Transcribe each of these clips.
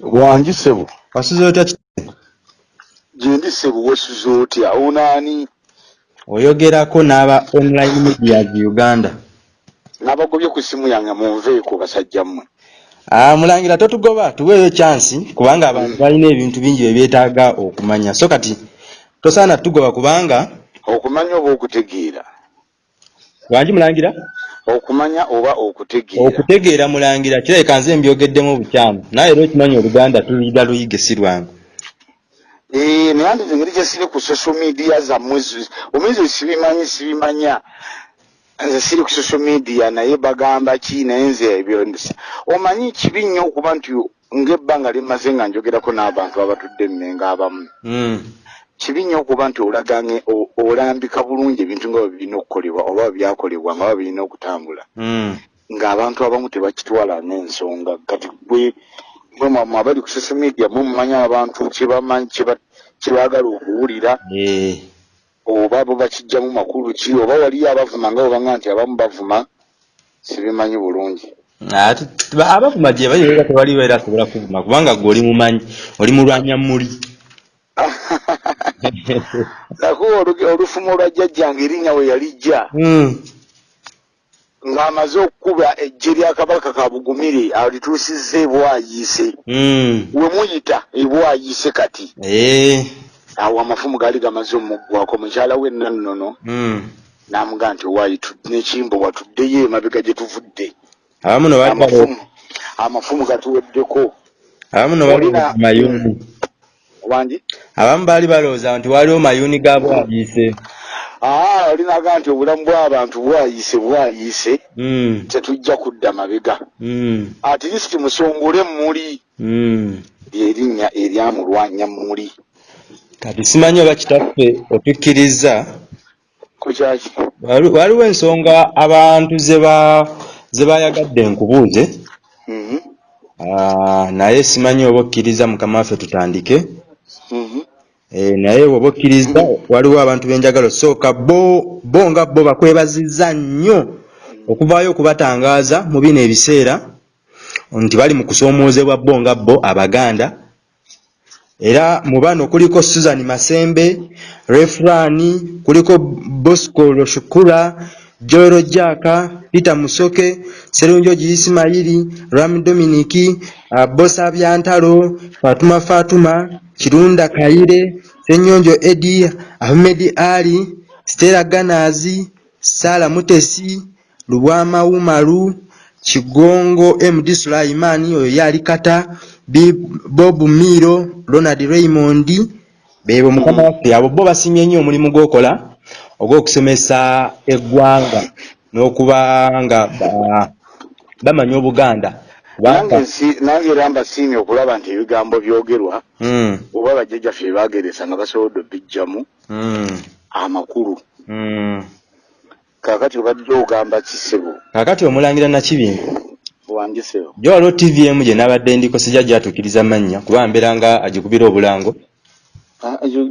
wangi sebo. Wasuze otya gyendi sebo wasuze otya onaani oyogerako n'aba online medias uganda. Nabagobye ku simu yange munveeko basajja mmwe. Ah, mulangira totugoba tuweeyo chansi kubanga abantu balina ebintu bingi byebyetaaga okumanya. So kati tosaana tugoba kubanga okumanya oba okutegeera. Wangi mulangira okumanya oba okutegeera. Okutegeera mulangira kirabika nze mbyogeddemu obukyamu naye era okimanyi oluganda tuliga luyige si lwangu. Eh, naye andi engeri gyesiri ku social media zammwe zi- omuyizi sibimanyi sibimanya. Nze siri ku social media naye bagamba ki naye nze ebyo omanyi kibi nnyo okuba nti ng'ebbanga limaze nga njogerako n'abantu abatudde emmenga abamu. Mm. Kibi nnyo okuba nti olagange o- olambika bulungi ebintu nga bwe birina okukolebwa oba byakolebwa nga bwe birina okutambula. Mm. ng'abantu abamu tebakitwala n'ensonga. Kati gwe mwe mwamwe abali ku social media mwe mumanyi abantu kyebamanyi kyeba- kyebaagala okuwulira. Eh. oba bo bakijjamu makulu ki? Oba waliyo abavuma nga obanga nti abamu bavuma sibimanyi bulungi. Abavuma gye bali era tewaliwo era asobola kuvuma kubanga gwe oli mumanyi oli mulwanya muli nakuba oluge- olufumo olwa jjajjange erinnya we yalijja Mm. ng'amaze okukuba ejje lya kabaka ka bugumire alituusizza ebwayiise Mm. we muyita ebwayiise kati Eh. awo amafumu gaali gamaze omuggwako mukyala we nannono Mm. n'amugaa nti waayi tu- n'ekimbo watuddeyo emabega gye tuvudde amafumu gatuweddeko abamu no bali Olina- mayuni wangi abamu baali balowooza nti waliwo mayuni ga bwayiise aa olinaga nti obulamu bw'abantu bwayiise bwayiise Mm. tetujja kudda mabega. Mm. atilisiti musongole muli lyerinnya eryamulwanya muli kati simanyi oba kitaffe otukkiriza? Kukyaki wali- waliwo ensonga abantu ze ba- ze bayagadde nkubuuze. Mhm, Ah, naye simanyi oba okkiriza mukama waffe tutandike naye oba okkiriza waliwo abantu benjagala osooka bo bo nga bo bakwebazizza nnyo okuvaayo okubatangaaza mu bino ebiseera nti bali mu kusoomoozebwa bo nga bo abaganda. Era mu bano kuliko susan masembe refrani kuliko bosco loshukura joero jaka peter musoke serunjogi isimayiri ram dominiki uh, bosa byantalo fatuma fatuma kirunda kayire senyonjo edi ahmed ali stela ganazi sala mutesi lubwama umaru kigongo md sulaimani oyo yali kata bob miro ronald raymond bebo mukama waffe abo bo basimye nnyo omulimu gwokola ogw'okusomesa eggwanga n'okuba nga ba- bamanya obuganda. Nange era mbasiimye okulaba nti ebigambo byogerwa Mm, oba bajjajjaffe byebageresa nga basobodde obijjamu mm, amakulu. Mm. kaakati obadde ogamba kisebo. Kaakati omulangira nakibintu wangisebo gye waliwo tvm gye nabadde ndiko sijja gyatuukiriza mannya kuba mbeera nga agikubira obulango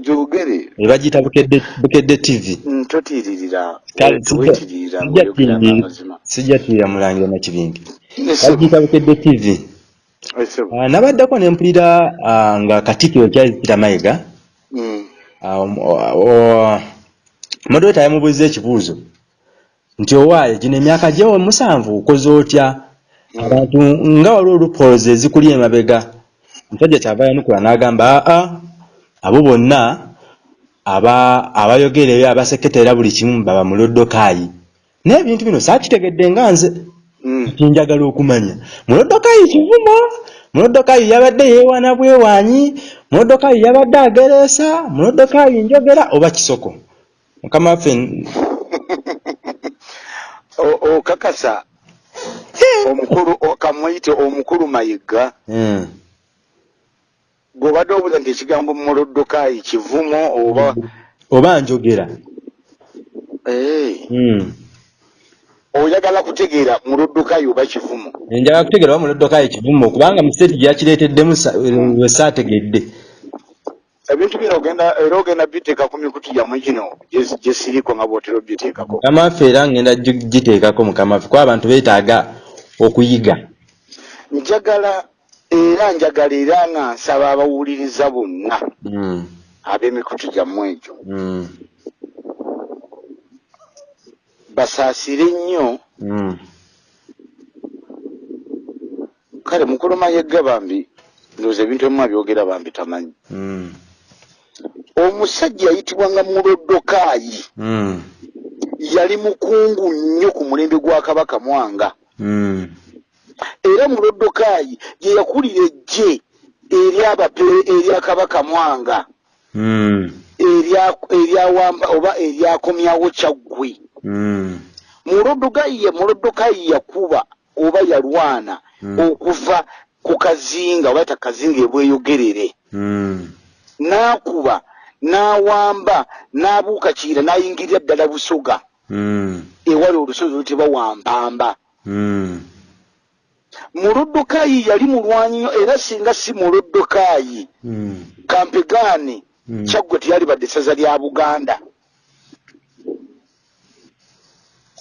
gyogere ne bagiyita bukedde tv totiiririra Kale, sijja- wetiririra sijja ngaoyogeranga tiirira- amazima sijja tiirira mulangira nakibintu Esebo, bagiyita bukedde tv. Ah, nabaddeko ne mpulira ah, nga katikkiro charles peter mayiga. Mm, ah, moderator yamubuuza ekibuuzo nti owaaye gino emyaka gyewo musanvu okoze otya? Abantu nga waliwo olupoozi ezikuli emabega. Omusajja kyava yanukula n'agamba aa abo bonna aba abayogera ebyo abaseketera buli kimu baba mulodokaayi naye ebintu bino saakitegedde nga nze mm. kinjagala okumanya mulodokaayi kivumo mulodokaayi yabadde yeewaana bwewaanyi mulodokaayi yabadde agereesa mulodokaayi njogera oba kisoko mukama waffe okakasa omukulu kamuyite omukulu mayiga Mm. Gweobadde obuuza nti ekigambo mulodokaayi kivumo oba oba njogera. Eh, Mm. oyagala kutegeera mulodokaayi oba kivumo? Njagala kutegeera oba mulodokaayi kivumo kubanga museti gye yakireeteddemu sa- we saategedde. Ebintu bino ogenda era ogenda biteeka ku mikutu yammwe gino gye- gye siriko nga bwotera obiteekako mukama waffe era ngenda gi- giteekako mukama waffe kuba abantu beetaaga okuyiga. Njagala era njagala era nga nsaba abawuliriza bonna Mm. ab'emikutu gyammwe egyo Mm. basaasire nnyo Mm. kale mukuluma yegga bambi ndowooza ebintu ebimu abyogera bambi tamanyi omusajja yayitibwanga mulodokaayi yali mukungu nnyo ku mulembe gwa kabaka mwanga. Era mulodokaayi ye yakulira ejje eryabapere erya kabaka mwanga. Erya- eryawamba oba eryakomyawo kyaggwe. Mm. mulodokaayi ye mulodokaayi yakuba oba yalwana Mm. okuva ku kazinga oba ta kazinga ebweyogerere. N'akuba n'awamba n'abuuka kiira n'ayingirira ddala busoga. Ewali olusozi olutibwa wampamba Mulodokaayi yali mulwanyi nnyo era singa si mulodokaayi Mm. kampegaani Mm. kyaggwe teyali badde essaza lya buganda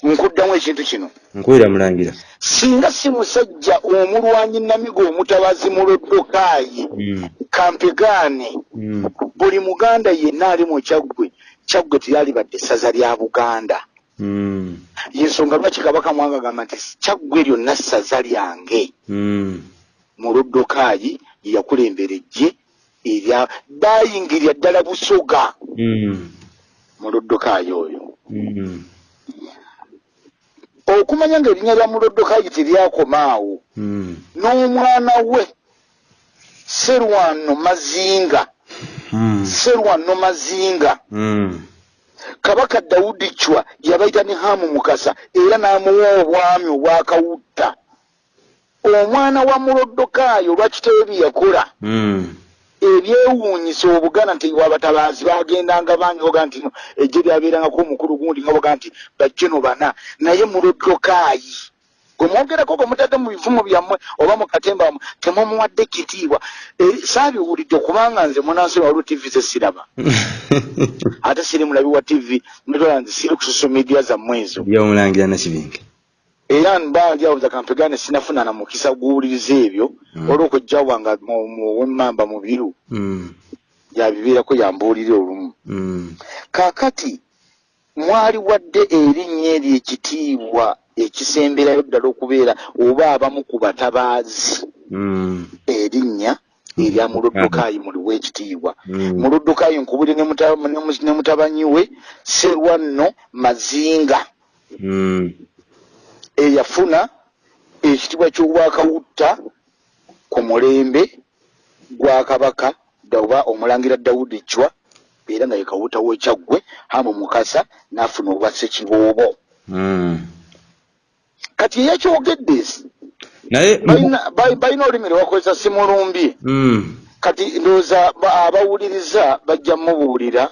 nkuddamu ekintu kino nkuwira mulangira singa si musajja omulwanyi namigo omutabazi mulodokaayi Mm. kampegaani Mm. buli muganda yenna ali mu kyaggwe kyaggwe teyali badde essaza lya buganda Mm. Yensonga lwaki kabaka mwanga agamba nti kyaggwe lyonna ssaza lyange Mm. mulodokaayi ye yakulembera ejje erya bayingirira ddala busoga Mm. mulodokaayi oyo Mm. okumanya ng'erinnya lya mulodokaayi teryakoma awo Mm. n'omwana we serwano mazinga Mm. serwano mazinga Mm. Kabaka dawudi cwa yabaita ne hamu mukasa era n'amuwa obwami obwakawutta omwana wa mulodokaayi olwakitewe bye yakola? Mm. ebyewuunyisa obuganda nti wabatabaazi bagendanga bangi oga nti ejje lyabeerangako omukulu gundi nga boga nti bajjeno bana. Naye mulodokaayi gwe mwogerako gwe mutadde mu bivumu byammwe oba mu katemba mwe temumuwadde kitiibwa. Eri saabiwulidde kubanga nze munansi waliwo tivi zesiraba ate siri mulabi wa tivi netola nze siri ku social media zammwe ezo. Byomulangira nakibinge era mbanjawuza kampegane sinafuna na mukisa guwuliriza ebyo Mm. olw'okujjawanga wemmamba mu biru. Mm. yabibeerako yambuulira olumu. Mm. kaakati mwali wadde erinnya eryo ekitiibwa ekisemberayo ddala okubeera oba abamu ku batabaazi Mm. erinnya erya muludukaayi muliwo ekitiibwa Mm. muludukaayi nkubuli ne muta- ne mu- ne mutabanyi we serwanno mazinga Mm. eyafuna ekitiibwa ky'obwakawutta ku mulembe gwa kabaka oba omulangira dawudi cwa era nga ye kawuta w'ekyaggwe hamu mukasa n'afuna obwa ssekiboobo Mm. Kati eyakyogedde naye balina- ba- balina olulimi lwe bakozesa simulumbye Mm. kati ndowooza ba- abawuliriza bajja mubuulira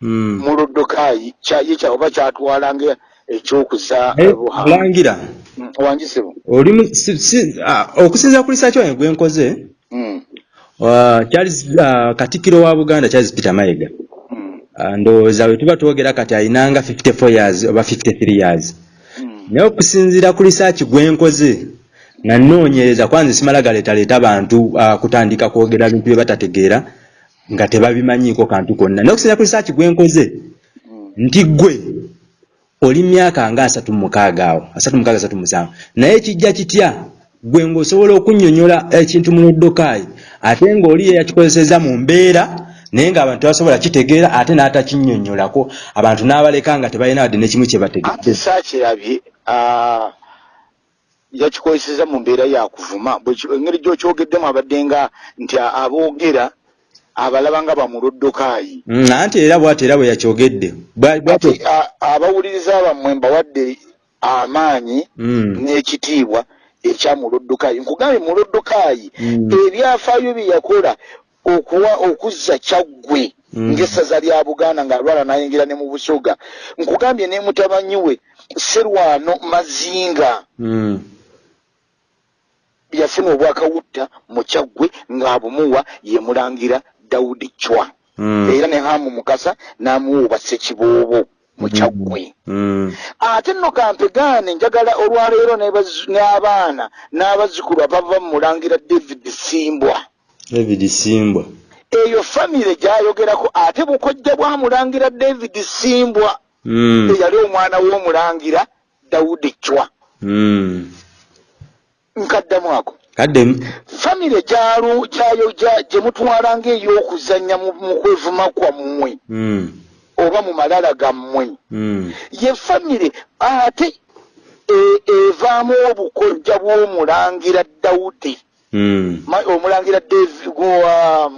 Mm. mulodokaayi kyaye kya oba kyatwalanga ekyokuza Naye buha mulangira wanjisebo olimu ah, okusinziira ku lisaaki wange gwe nkoze Charles ah, katikkiro wa buganda charles peter mayiga. Ah, ndowooza we tuba twogera kati ayinanga 54 years oba 53 years. Naye okusinziira ku lisaaki gwe nkoze nga nnoonyereza kwanza simala galeetaleeta abantu ah, kutandika kwogera bintu bye batategeera nga tebabimanyiiko kantu konna. Naye okusinziira ku lisaaki gwe nkoze nti gwe oli myaka nga asatu mu mukaaga awo asatu mukaaga asatu musanvu. Naye kijja kitya? Gwe ng'osobola okunnyonnyola ekintu mu luddokaayi ate ng'oli ye yakikozeseza mu mbeera naye ng'abantu tebasobola kitegeera ate n'atakinnyonnyolako abantu n'abaleka nga tebalina wadde nekimu kye bategedde saakirabye yakikozeseza mu mbeera yakuvuma engeri gyokyogeddemu abadde nga nti aboogera abalaba nga bamulodokaayi Mm, anti era bw'ati era bwe yakyogedde. Abawuliriza bammwe mbawadde amaanyi Mm, n'ekitiibwa ekya mulodokaayi nkugambye mulodokaayi Mm. ebyafaayo bye yakola okuwa okuzza kyaggwe Mm. ng'essaza lya buganda ng'alwala n'ayingira ne mu busoga nkugambye ne mutabanyi we serwano mazinga. Mm, yafuna obwakawutta mu kyaggwe ng'abumuwa ye mulangira dawudi cwa mm, era ne hamu mukasa n'amuwa obwa ssekiboobo mukyaggwe Mm. ate nno kampegaane njagala olwaleero n'abaana n'abazzukulu abava mu mulangira david simbwa david simbwa eyo famire gyayogerako ate bukojja bwa mulangira david simbwa Mm. eyali omwana w'omulangira dawudi cwa Mm. nkaddamu ako kaddemu famire gyalu gyayo gya- gye mutwala ng'ey'okuzannya mu kwevuma kwammwe Mm. oba mu malala gammwe Mm. ye famire ate e- evaamu obukojja bw'omulangira dawudi. Ma- omulangira Davi- gwa-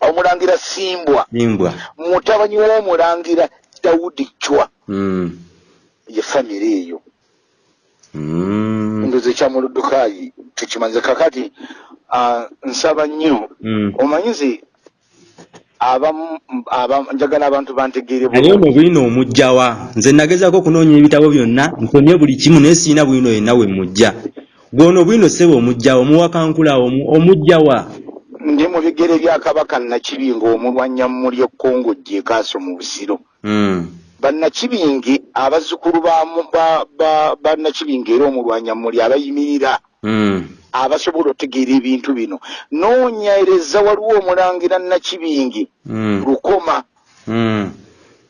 omulangira simbwa. Simbwa. Mutabani w'omulangira dawudi cwa Mm. ye famire eyo. Mm. ndoze kyamuludukayi tukimanze kakati nsaba nnyo. Mm. omanyize njagala abantu bantegeere ali ono bwino omugjawa nze nagezako okunoonya ebitabo byonna nsomye buli kimu naye siina bwino yenna we mujja gwono bwino sebe omugjawa omuwakankula omu- omugjawa ndi mu bigere bya kabaka nakibinga omulwanyammuli ekkongo gyekaaso mu busiro Mm. bannakibingi abazzukulu ba mu- ba- ba- bannakibingi era omulwanyammuli abayimirira Mm. abasobola otegeera ebintu bino noonyereza waliwo omulangira nakibingi Mm. lukoma Mm.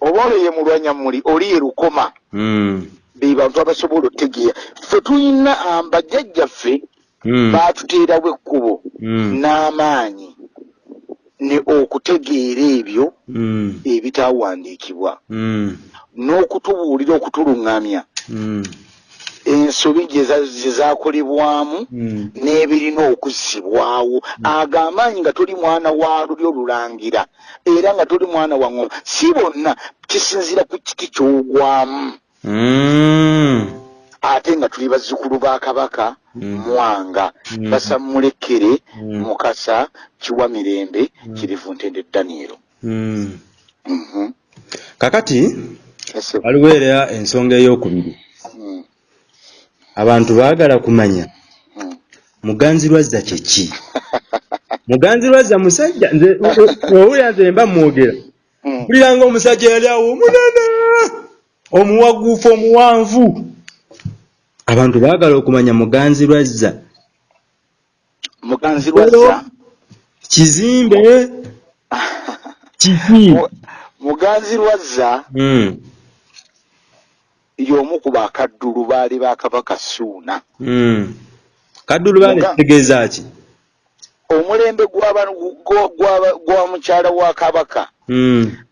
oba olwo ye mulwanyammuli oli ye lukoma Mm. Be bantu abasobola otegeera ffe tulina bajjajjaffe Mm. baatuteerawo ekkubo Mm. n'amaanyi ne okutegeera ebyo Mm. ebitaawandiikibwa Mm. n'okutubuulira okutuluŋŋamya Mm. ensobi gye za- gye zaakolebwamu Mm. n'ebirina okuzzibwawo ago amaanyi nga toli mwana wa lulyo lulangira era nga toli mwana wa ngoma si bonna kisinziira ku kiti ky'ogwamu Mm. Ate nga tuli bazzukulu ba kabaka Mm. mwanga Mm. basammulekere Mm. mukasa kiwa mirembe kirivu ntende danielo Mm. Mhm. kakati waliwo era ensonga ey'okubiri Mm. abantu baagala kumanya Mm. muganzirwazza kyeki muganzirwazza musajja nze owulira nze mba mwogera Mm. mpulira ngaomusajja yali awo omunene omuwaguufu omuwanvu. Abantu baagala okumanya muganzirwazza muganzi lwazza? Kizimbe kiki Mu- muganzi lwazza? Mm, y'omu ku bakaddulu baali ba kabaka suuna. Mm. kaddulu Muga- kitegeeza ki? Omulembe gwa- mukyala wa kabaka. Mm, oyo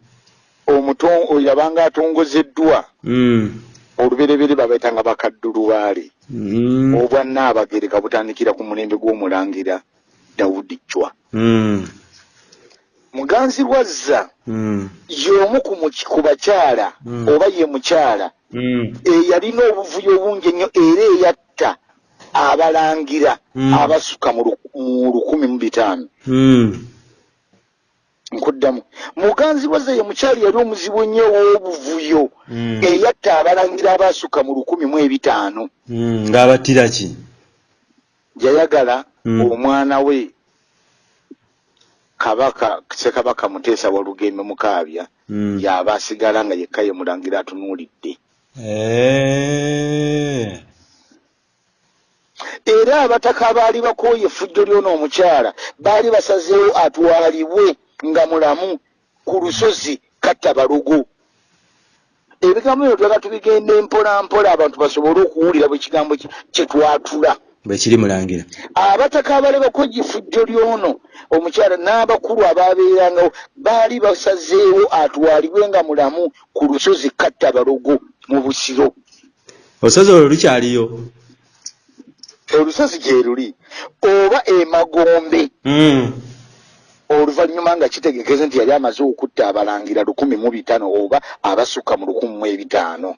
yabanga atongozeddwa. Mm, oluberebere babaitanga bakaddulu baali. Mm, obwannaabagereka butandikira ku mulembe gw'omulangira dawudi cwa mm, muganzi lwazza mm, y'omu ku bakyala Mm. oba ye mukyala mm, eyalina obuvuyo bungi ennyo era eyatta abalangira Mm. abasuka mu lukumi mu bitaano. Mm. Nkuddamu muganzi lwazza ye mukyali yali omuzibu ennyo ow'obuvuyo Mm. eyatta abalangira abasuka mu lukumi mu ebitaano Mm, ng'abattira ki yayagala Mm. omwana we kabaka ssekabaka muteesa walugembe mukaabya Mm. yaba asigala nga yekka ye mulangira atunuulidde Eh. era abataka abaali bakooye effujjo ly'ono omukyala baali basazeewo atwalibwe nga mulamu ku lusozi katta balogo ebigambo bino twala tubigenda empola mpola abantu basobole okuwulira bwe kigambo ki- kye twatula. Bwe kiri mulangira. Abataka abaali bakooye effujjo ly'ono omukyala n'abakulu abaabeerangawo baali basazeewo atwalibwe nga mulamu ku lusozi katta balogo mu busiro. Olusozi olwo lukyaliyo? Olusozi gye luli oba emagombe Mm. Oluvannyuma nga kitegekeze nti yali amaze okutta abalangira lukumi mu bitaano oba abasukka mu lukumi mu ebitaano.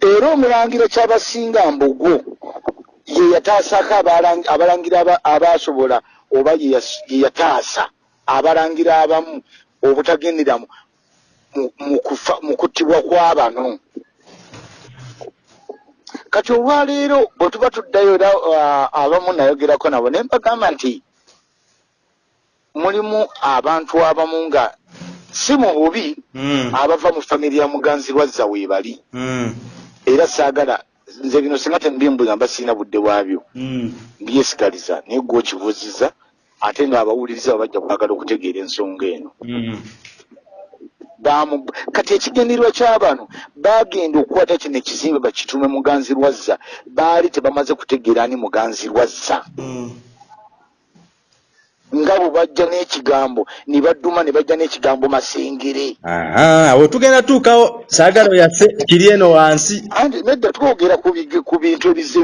Era omulangira kyabasinga mbogo ye yataasako abalang- abalangira aba- abaasobola oba ye yataasa abalangira abamu obutagendera mu- kuttibwa kw'abano kati olwaleero bwe tuba tuddayo era ah, abamu nayogerako nabo ne mbagamba nti mulimu abantu abamu nga si mu bubi Mm. abava mu famire ya muganzi lwazza weebali Mm. era saagala nze bino singa tembimbula mba sirina budde bwabyo Mm. mbyesigaliza naye gwe okibuuziza ate ng'abawuliriza bajja kwagala okutegeera ensonga eno kati ekigendererwa ky'abano bagenda okukwata kino ekizimbe bakitume muganzi lwazza baali tebamaze kutegeera ani muganzi lwazza Mm. nga bwe bajja n'ekigambo ne badduma ne bajja n'ekigambo masengere awo tugenda tuukawo saagala oyaffe kiri eno wansi anti nedda twogera ku bintu ebize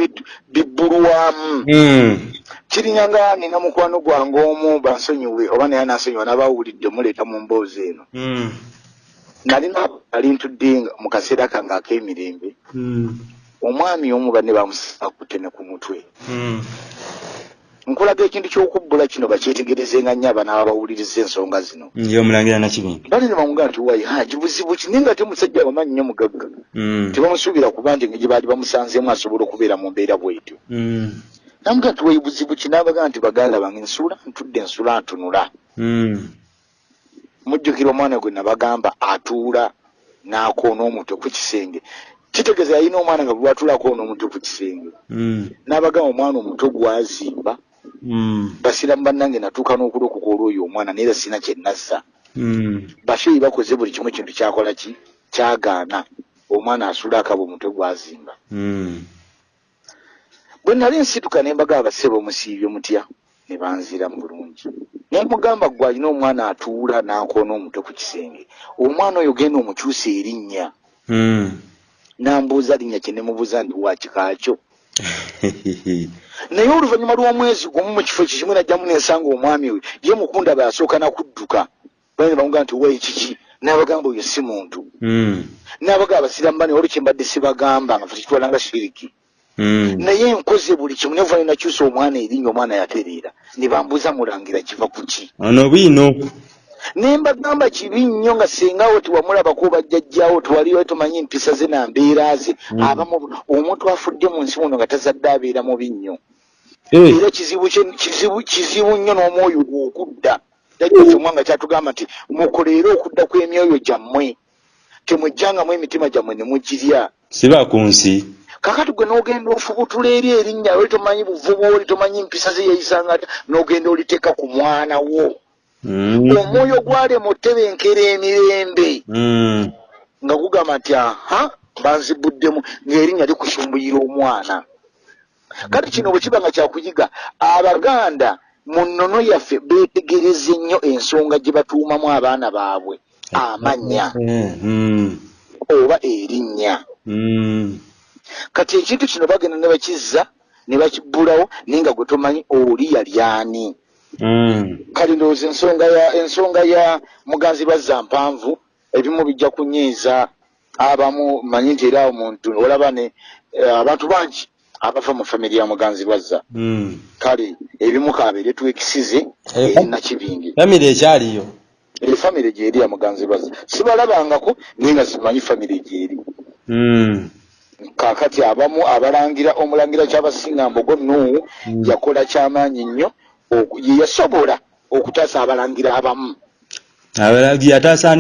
bibbulwamu Mm. kirinya nga nina mukwano gwange omu bansonyiwe oba naye anansonyiwa n'abawulidde muleeta mu mboozi eno Mm. Nalina ali ntudde mu kaseera kange ak'emirembe Mm. omwami omu banne bamusisa kutene ku mutwe. Mm. nkulaga ekintu ky'okubbula kino bakyetegerezenga nnyo abana abawuliriza ensonga zino. Ye omulangira nakibingi bali ne bamugaa nti wayi haji buzibu ki? Naye nga ate musajja wamanyi nnyo mugagga. Mm. tebamusuubira kuba nti engeri baali bamusanzeemu asobola okubeera mu mbeera bwetyo. Namugaa nti wayi buzibu ki? N'abagaa nti baganda bange nsula ntudde nsula ntunula. Mujjukira omwana gwe nabagamba atuula n'akoona omutwe ku kisenge. Kitegeeza yalina omwana nga lwatuulako n'omutwe ku kisenge. Mm. n'abagamba omwana omutwe gwazimba. Mm. basiramu bannange natuuka n'okulokoka olwoyo omwana naye era sina kye nassa Mm. basheeyi bakoze buli kimu ekintu kyakola ki? Kyagaana. Omwana asula akaba omutwe gwazimba. Bwe nali nsituka ne mbagamba basebe omusiibye mutya ne banziramu bulungi naye mugamba gwe alina omwana atuula n'akoona omutwe ku kisenge omwana oyo genda omukyusa erinnya Mm. nambuuza linnya kye nemubuuza nti wakikaakyo naye oluvannyuma lw'omwezi gumu mu kifo ekyo kimu najjamu nensanga omwami we ye mukunda bwe yasooka nakudduka bane bamugamba nti wayi kiki n'abagamba oyo si muntu Mm. n'abagamba basiramu bane olwo kyembadde sibagamba nga tukitwala nga shiriki. Naye nkoze buli kimu nevuba ne nakyusa omwana erinnya omwana yatereera ne bambuuza mulangira kiva ku ki? Ono bwino ne mbagamba kibi nnyo nga sengawo tiwamulabako bajjajjawo tiwaliwo tomanyi empisa ze na mbeera ze. Abamu omuntu afudde mu nsi muno nga tazadde abeera mubi nnyo Eh. era kizibu kizibu nnyo n'omwoyo gwe okudda jajjaffe omwanga kyatugamba nti mukoleere okudda kw'emyoyo gyammwe temujjangamu emitima gyammwe ne mugirya. Siba ku nsi kakati gwe n'ogenda ofubutula eri erinnya oli tomanyi buvubu oli tomanyi mpisa ze yayisanga ata n'ogenda oliteeka ku mwana wo Mm. omwoyo gwalema otebenkera emirembe Mm. nga gugamba nti aha banzibuddemu ng'erinnya likusumbuyira omwana kati kino bwe kiba nga kyakuyiga abaganda mu nnono yaffe beetegereze nnyo ensonga gye batuumamu abaana baabwe amannya mm. oba erinnya. Kati ekintu kino bagenda ne bakizza ne bakibbulawo naye nga gwe tomanyi oli yali ani. Mm. kale ndowooza ensonga ya ensonga ya muganzi lwazza mpanvu ebimu bijja kunyiiza. Abamu manyi nti era omuntu olaba ne eh, abantu bangi abava mu famiri ya muganzi lwazza Mm. kale ebimu kabeere twekisize Eh, eri nakibingi famire ekyaliyo? Efamire gyeri ya muganzi lwazza sibalabangako naye nga simanyi famire gyeri. Mm. Kaakati abamu abalangira omulangira kyabasinga mbogo nuwu Mm. yakola kyamaanyi nnyo oku- ye yasobola okutaasa abalangira abamu.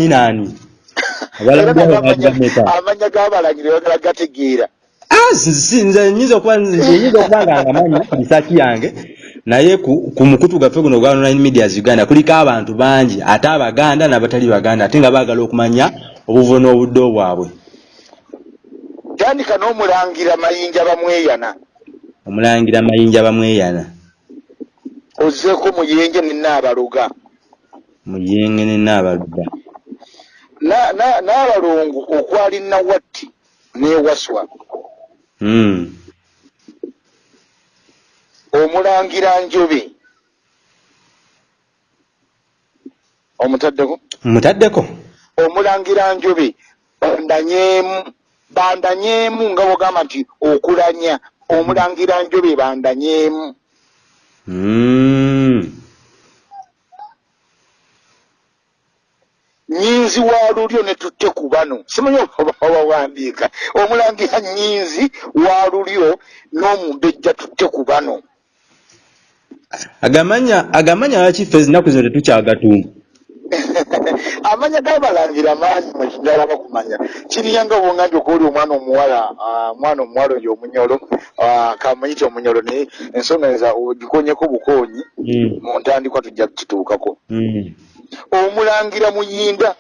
Naani? Abalagi abo n'amanya- bajameka amanya g'abalangira bagala gategeera. Ah, nze nyinza okuba nga ngamanyi risaaki yange naye ku, ku mukutu gwaffe guno gwa online medias uganda kuliko abantu bangi ate abaganda n'abatali baganda ate nga baagala okumanya obuvo n'obuddo bwabwe tandika n'omulangira mayinja bamweyana. Omulangira mayinja bamweyana. Ozzeeko muyenje nenaabaluga muyenge ne naabaluga Na- na- okwali nawatti n'ewaswa mm. omulangira njobe. Omutaddeko? Mutaddeko omulangira njobe bandanyeemu bandanyeemu nga bwogamba nti okulanya omulangira njobe bandanyeemu mm. nyinzi wa lulyo ne tutte ku bano. Simanyi oba wawandiika omulangira nyinzi wa lulyo n'omumbejja tutte ku bano. Agamanya agamanya lwaki ffe ezinaku zino tetukyagatuuma amanya gabalangira mangi mwekiddala bakumanya kiriyanga bwongambye okuoli omwana omuwala ah, omwana omuwala oyo omunyolo ah, kamuyite omunyolo naye ensonga eza ogikonyeko bukonyi Mm. mu ntandikwa tujja kukituukako Mm. omulangira muyinda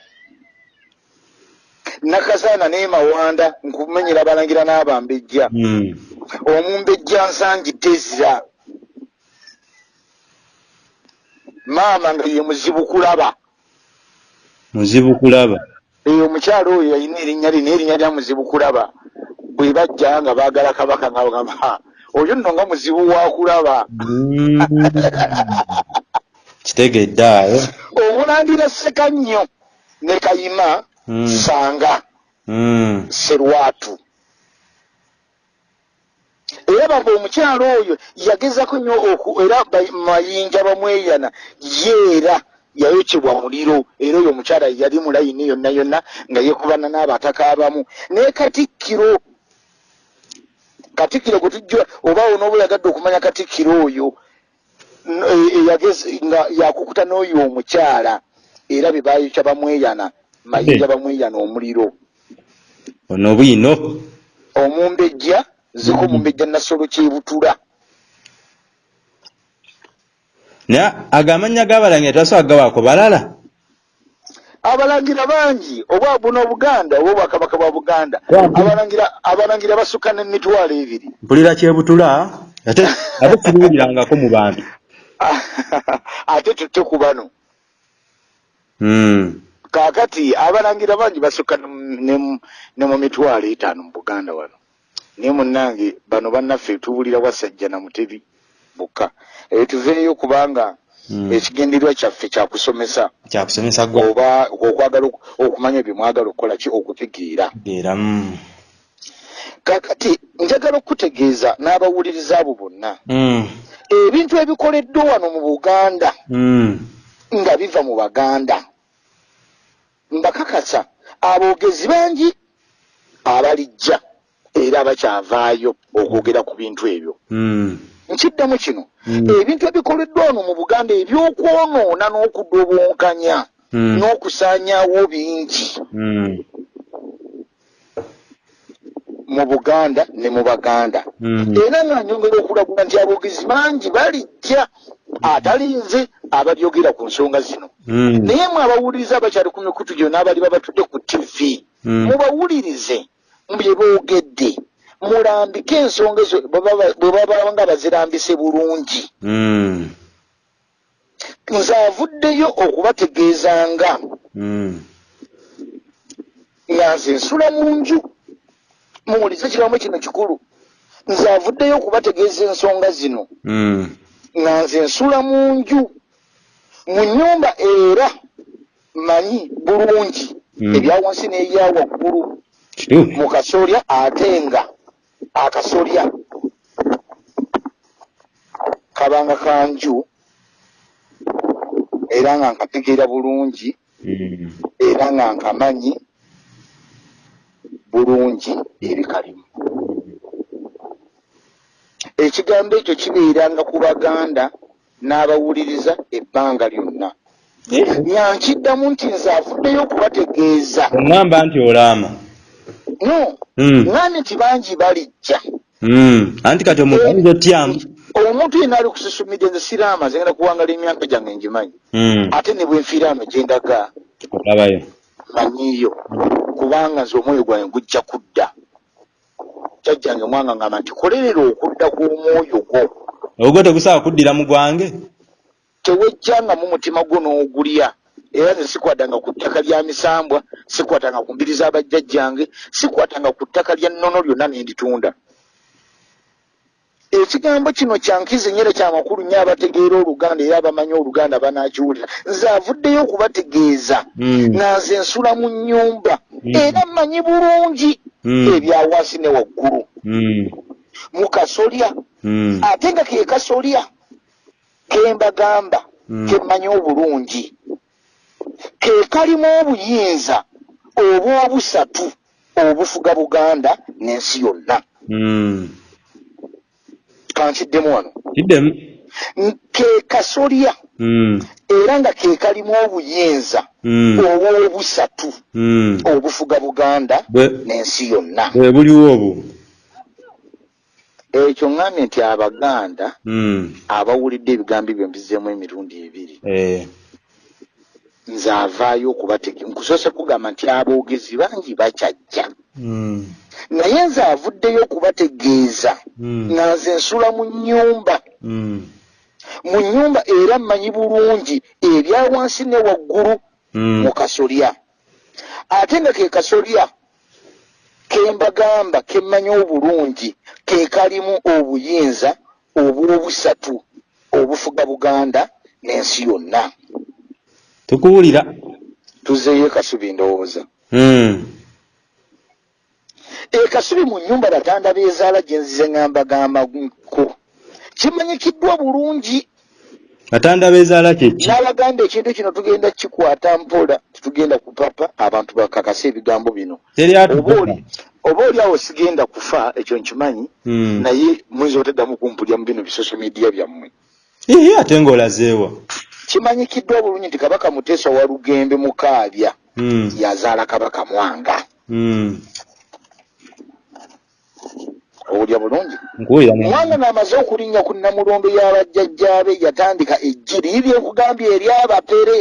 nakasaana naye mawanda nkumenyera abalangira n'abambejja Mm. omumbejja nsangi tezira maama nga ye muzibu kulaba muzibu kulaba eyo omukyalo oyo yalina erinnya lye naye erinnya lya muzibu kulaba bwe bajja nga baagala kabaka nga bagamba oyo nno nga muzibu wa kulaba. Mm. kitegedde ayo omulangira seka nnyo ne kayima Mm. sanga. Mm. serwatu. Era bamba omukyalo oyo yagezako nnyo oku era mayinja bamweyana yeera yayokyebwa muliro era oyo omukyala yali mulayini yonna yonna nga yekubana n'abataka abamu. Naye katikkiro katikkiro gwe tujja obaawo n'oba oyagadde okumanya katikkiro oyo n- e- eyagezi nga yakukuta n'oyo omukyala era be bayokya bamweyana mayinja bamweyana omuliro. Ono bwino omumbejja ziko Mhm. mumbejja nasolo kyebutula naye agamanya gabalangira tebasobola gabaako balala. Abalangira bangi obwa buno obuganda oba obwakabaka bwa buganda. Abalangira abalangira basukka n'emitwalo ebiri. Mpulira kyebutula ate ate siruwulirangako mu bantu. Ate tutte ku bano. Mm. kaakati abalangira bangi basukka ne mu mitwalo etaano mu buganda wano. Naye munnange bano bannaffe tuwulira wasajja na mutebi bukka eyo tuveeyo kubanga Mm. ekigendererwa kyaffe kyakusomesa kyakusomesa oba okwagala oku- okumanya bye mwagala okukola ki okutegeera era mm. kakati njagala okutegeeza n'abawuliriza abo bonna Mm. ebintu ebikoleddwa wano mu buganda Mm. nga biva mu baganda mbakakasa aboogezi bangi abalijja era abakyavaayo okwogera ku bintu ebyo. Nkiddamu kino Mm. ebintu ebikoleddwa wano mu buganda ebyokwonoona n'okudobonkanya Mm. n'okusaanyaawo bingi Mm. mu buganda ne mu baganda era nga nyongera okulagula nti aboogezi bangi balijja atalinze abalyogera ku nsonga zino naye mwe abawuliriza abakyali ku mikutu gyo n'abali babatudde ku tv Mm. mubawulirize bye boogedde mulambike ensonga ezo bwe baba- bwe baba nga bazirambise bulungi Mm. nze avuddeyo okubategeezanga Mm. nga nze nsula mu nju muwulize kiramu kino kikulu nze avuddeyo okubategeeza ensonga zino Mm. nga nze nsula mu nju mu nnyumba era manyi bulungi Mm. ebya wansi n'ebya waggulu kituufu mu kasolya ate nga akasolya kabanga kanju era nga nkategeera bulungi Mm. era nga nkamanyi bulungi ebikalimu. Ekigambo ekyo kibeeranga ku baganda n'abawuliriza ebbanga lyonna. Nyankiddamu nti nze avuddeyo okubategeeza. Oŋŋamba nti olaama no. Mm. ngambye nti bangi balijja Mm. anti kati omuntu ayinza otyamu omuntu yenna ali media nze siraama nze ngenda kuwangala emyaka gyange ngimanyi. Mm. ate ne bwenfiira ano gyendaga olabayo manyiyo kubanga nze omwoyo gwange gujja kudda. Jjajjange mwanga ngamba nti kolerera okudda kw'omwoyo gwo. Ogwo tegusaaba kuddira mu gwange? Tewejjanga mu mutima gwo n'ogulya era nze sikwatanga ku ttaka lya misambwa sikwatanga ku mbiri z'abajjajjange sikwatanga ku ttaka lya nnono lyonna ne nditunda. Ekigambo kino kyankize nyera kyamakulu nnyo abategeera oluganda era abamanyi oluganda banakiwulira nze avuddeyo okubategeeza nga nze nsula mu nnyumba Mm. era mmanyi bulungi Mm. ebya wansi ne waggulu. Mu kasolya ate nga ke kasolya kembagamba Mm. kemmanyi obulungi ke kalimu obuyinza obwobusatu obufuga buganda n'ensi yonna. Mm. kankiddemu wano. Kiddemu. Ke kasolya. Mm. era nga ke kalimu obuyinza Mm. obwobusatu obufuga buganda n'ensi yonna. bwe buliwo obwo. Ekyo ŋŋambye nti abaganda abawulidde ebigambo ebyo mbizeemu emirundi ebiri. Eh. Nze avaayo okubatege nkusoose kugamba nti aboogezi bangi bakyajja. Mm. naye nze avuddeyo okubategeeza. Nga nze nsula mu nnyumba. Mm. mu nnyumba era mmanyi bulungi ebya wansi ne waggulu mu kasolya. Ate nga ke kasolya ke mbagamba ke mmanyi obulungi ke kalimu obuyinza obwobusatu obufuga buganda n'ensi yonna tukuwulira. Tuzeeyo ekasubi ndowooza. Mm. ekasubi mu nnyumba batanda beezaala gye nzize ngambagambako kimanyikiddwa bulungi. Batanda beezaala kyeki n'abaganda ekintu kino tugenda kikwata mpola tetugenda kupapa abantu bakakasa ebigambo bino. Oba oli awo sigenda kufa ekyo nkimanyi Mm. naye muyinza oteddamu kumpulya mu bino bisosio media byammwe. Ii, ate ng'olazeewa kimanyikiddwa bulungi nti kabaka muteesa wa lugembe mukaabya Mm. yazaala kabaka mwanga Mm. owulya bulungi mwanga ng'amaze okulinnya ku namulondo y'abajjajjaabe yatandika ejjiri libyekugambye eryabapere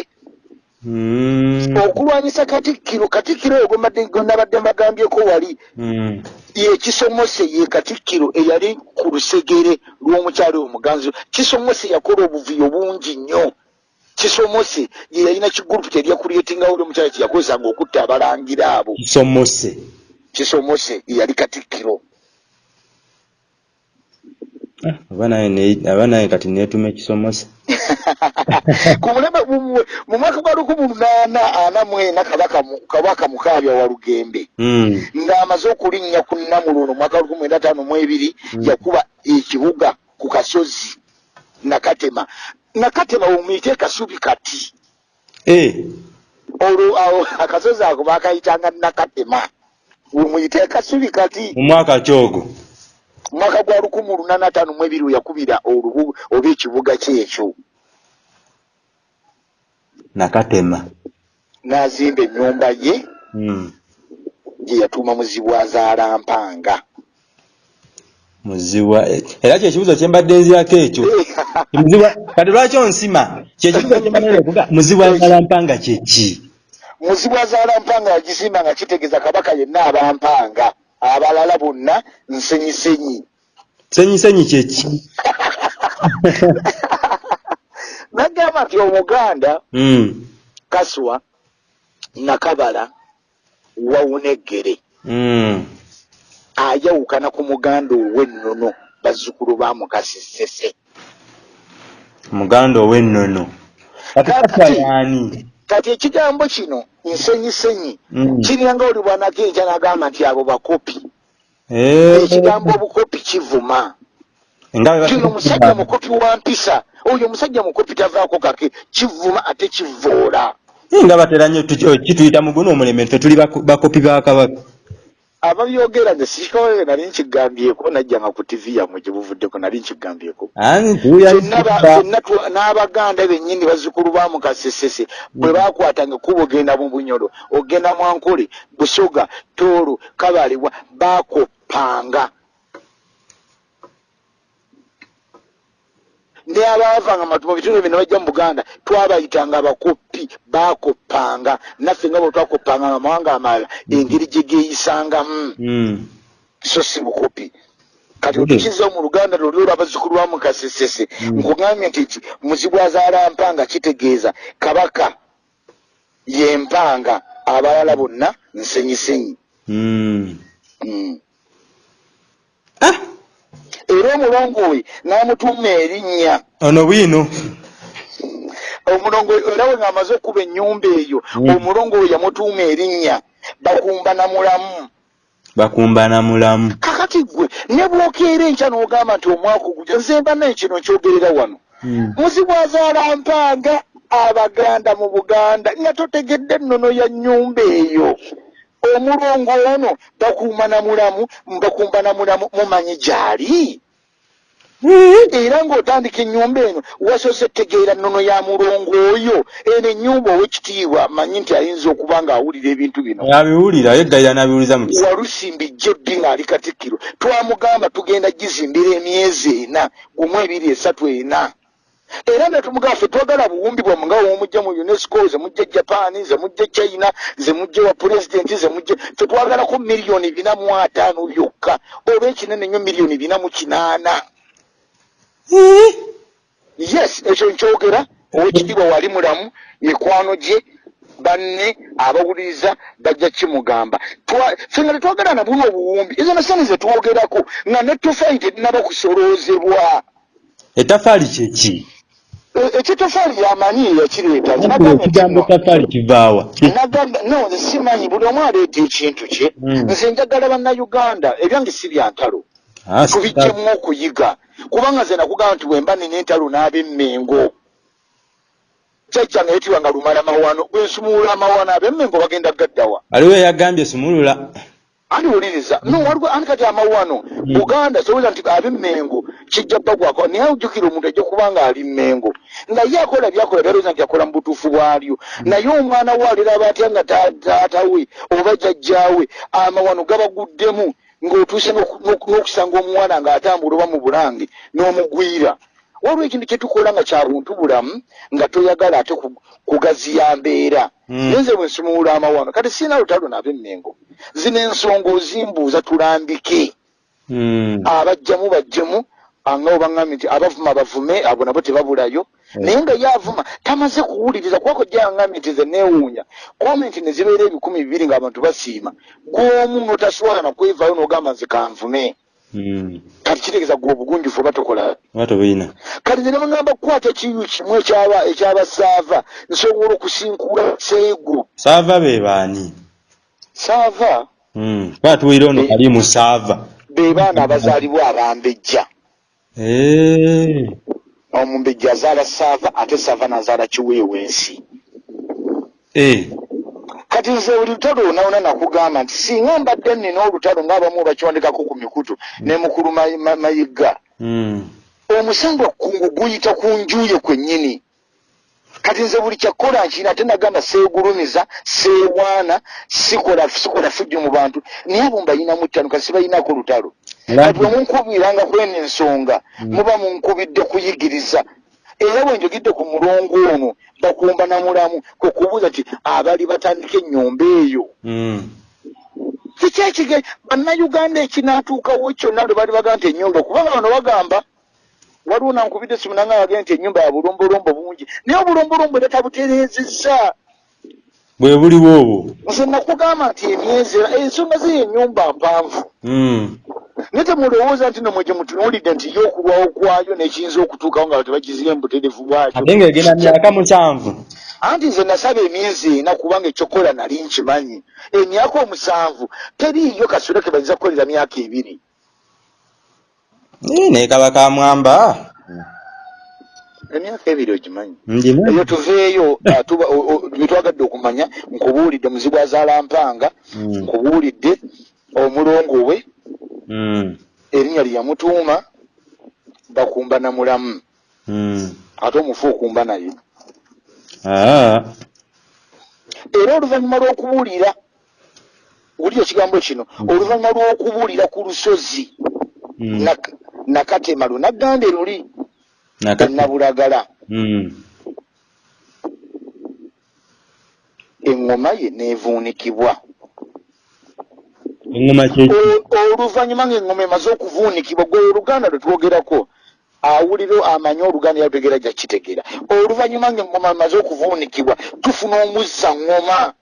Mm. okulwanyisa katikkiro katikkiro oyo gwe nabadde mbagambyeko wali Mm. yekisomose ye katikkiro eyali ku lusegere lw'omukyalo omuganzi kisomose yakola obuvuyo bungi nnyo kisomose ye yalina kigurupu teryakuleetingawo oli omukyalo kyeyakozesanga okutta abalangira abo. Kisomose. Kisomose ye yali katikkiro. Ah, aba naye kati neetuma ekisomose ku mulema mu- mu mwaka gwa lukumi lunaana ana mu ena kabaka mu- kabaka mukaabya wa lugembe. Mm. ng'amaze okulinnya ku namuluno mwaka lukumi mwenda ataano mu ebiri yakuba ekibuga ku kasozi nakatema nakatema omuyite kasubi kati. Eh, olwo awo akasozi ako bakayitanga nakatema wemuyite kasubi kati. Mu mwaka kyogo. Mwaka gwa lukumi lunaana ataano mu ebiri we yakubira olubu oba ekibuga kyekyo. Nakatema. N'azimba ennyumba ye. Mm. gye yatuuma muzibwazaala mpanga muziwa. Era kyekibuzo kyembadde nzirako ekyo. Muzibwa kati lwaki onsima? Kyekibuzo kyembanekuga muzibwa zalampanga kyeki muzibwazaala mpanga yagisimba nga kitegeeza kabaka yenna abampanga. Abalala bonna nsenyisenyi. Senyisenyi kyeki nagamba nti omuganda Mm. kaswa nakabala wawuneggere Ayawukana ku muganda ow'ennono bazzukulu ba mukasisese muganda ow'ennono. Kati kafayaani kati ekigambo kino nsenyisenyi Mm. kiringa oli bwanakenkya nagamba nti abo bakopi. Eh. ekigambo obukopi kivuma. Kino omusajja mukopi wa mpisa. Oyo omusajja mukopi tavaako kake kivuma ate kivoola nga batera nnyo kituyita muguno omuleme ffe tuli bako- bakopi ba kabaka ababyogera nze sikawe nali nkigambyeko najjanga ku tivi yammwe gye buvuddeko nali nkigambyeko. N'abaganda bennyini bazzukulu ba mukasesese bwe bakwatanga kuba ogenda mu bunyolo ogenda mwankole busoga toolo kabalibwa bakoppanga ne abaavanga matu mu bitundu bino bajja mu buganda twabayitanga abakopi bakoppanga naffe nga bwe twakoppanga amawanga amalala engeri gye geeyisangamu Mm. so si bukopi kati otukiza mu luganda luli olw'abazzukulu ba mukasesese nkugambye nti ki muzibu azaala mpanga kitegeeza kabaka ye mpanga abalala bonna nsenyisenyi. Mm. Mm. Ah, era omulongo we n'amutuuma erinnya. Ono bwino. Omulongo era we ng'amaze okuba ennyumba eyo Mm. omulongo we yamutuuma erinnya bakumba na mulamu. Bakumbana mulamu. Kakati gwe ne bwokeera enkya n'ogamba nti omwaka ogujja nze mba naye kino nkyogerera wano. Mm. muzibwazaala mpanga abaganda mu buganda nga totegedde ennono ya nnyumba eyo omulongo ono bakuuma na mulamu bakumba na mulamu mumanyi gyali? Era ng'otandika ennyumba eno wasoose tegeera nnono ya mulongo oyo eno ennyumba owekitiibwa manyi nti ayinza okuba ng'awulira ebintu bino. Abiwulira yeggayira n'abiwuliza mu walusimbi jjebbi ng'ali katikkiro. Twamugamba tugenda gizimbira emyezi ena gumu ebiri esatu ena era netumugamba ffe twagala buwumbi bwammwe nga womujja mu unesco zemujja japan zemujja china zemujja wa pulezidenti zemujja ffe twagalako miliyoni bina mu ataano byokka oba ekinene nnyo miliyoni bina mu kinaana. Yes ekyo nkyogera owekitiibwa wali mulamu mikwano gye banne abawuliriza bajja kimugamba. Twa- ffe nga tetwagala nabuno obuwumbi ezo nasani zetwogerako nga netofaayi terinaba kusoloozebwa. Ettafaali kyeki E- ekitofaali yamanyi yakireeta ekigambo ettafaali kivaawa nagamba no nze simanyi buli omu aleeta ekintu kye. Mm. nze njagala bannayuganda ebyange si bya ntalo. Ah, tubijjemu okuyiga. Kubanga nze nakugamba nti bwemba nina entalo n'ab'emmengo jjajjange yetibwa nga lumala mawano bwensumuula amawano ab'emmengo bagenda gaddawa. Waliwo eyagambye sumulula andiwuliriza. No waliwo ani kati amawano buganda soweza nti ab'emmengo kijja bagwako naye ojjukira omuntu ajja kuba nga ali mmengo. Naye akola byakola byalowooza nti akola mu butuufu bwalyo. Naye omwana we aliraba atya nga ta- taata we oba jjajjaawe? Amawano gabaguddemu ng'otuuse n'oku- n'oku- n'okusanga omuwana ng'atambula oba mu bulange n'omugwira waliwo ekintu kye tukola nga kya buntu bulamu nga toyagala ate ku- kugaziya mbeera Mm. yenze bwe nsumuula amawano kati siina lutalo nab'emmengo zino ensonga ozimbuuza tulambike Mm. abajjamu bajjemu anga obaŋŋambye nti abavuma bavume abo nabo tebabulayo Mm. naye nga ye avuma tamaze kuwuliriza kubako gye aŋŋambye nti ze neewuunya komenti ne zibeera ebikumi bibiri ng'abantu basiima gw'omu n'otasobola nakwevaayo n'ogamba nze kanvume. Kati kitegeeza gwe obugunjufu oba tokola? Oba tobulina kati nze nebagamba kukwata ekiyu kimu ekyaba ekyabasaava nsobola okusinkula seegu saava be baani? Saava? Mm. kuba tuwulira ono ali mu saava. be baana abazaalibwa abambejja. Omumbejja azaala saava ate saava nazaala kiweewensi Eh. Kati nze buli lutalo onawona nakugamba nti singa mbadde nina olutalo ngaabamu bakiwandikako ku mikutu ne mukulu Mayi- Ma- mayiga. Mm. omusango kungu guyita ku njuye kwennyini. Kati nze buli kyakkola nkina ate nagamba seegulumiza seewaana sikola sikola fujjo mu bantu. Naye abo mbayinamu ttano kati sibayinako lutalo. Kati bwe munkubiranga kweno ensonga muba munkubidde kuyigiriza era bwe njogedde ku mulongo ono bakumba na mulamu kwe kubuuza nti abali batandika ennyumba eyo? Mm. kikyekige bannayuganda ekinaatuukawo kyonna lwe bali bagamba nti ennyumba kubanga bano bagamba waliwo nankubidde simu nanga bagenda nti ennyumba ya bulombolombo bungi. Naye obulombolombo era tabutereezezza bwe buliwo obwo. Nze nakugamba nti emyezi ensonga ze yennyumba mpanvu. Mm. naye temulowooza nti nomwe gye mutunuulidde nti yo okulwawo kwayo nekiyinza okutuukawo nga tebagizira embuterevu bwakyo ate ng'egenda myaka musanvu. Anti nze nasaba emyezi ena kubanga ekyokola nali nkimanyi. Emyaka omusanvu teriiyo kasolo ke bayinza kukolera myaka ebiri. Naye kaba kamwamba emyaka ebiri ogimanyi eyo tuveeyo ah, byetwagadde okumanya nkubuulidde muzibu azaala mpanga Mm. nkubuulidde omulongo we Mm. erinnya lye yamutuuma bakumba na mulamu Mm. ate omufu okumba naye Ah. era oluvannyuma lw'okubuulira wuli ekigambo kino oluvannyuma lw'okubuulira ku lusozi. Nak- nakatema lunaggande luli Nakati. Nabulagala Mm. eŋŋoma ye neevuunikibwa O- oluvannyuma ng'eŋŋoma emaze okuvuunikibwa gwe oluganda lwe twogerako awulire amanye oluganda yalutegeera ja kitegeera oluvannyuma ng'eŋŋoma emaze okuvuunikibwa tufuna omuzza ŋŋoma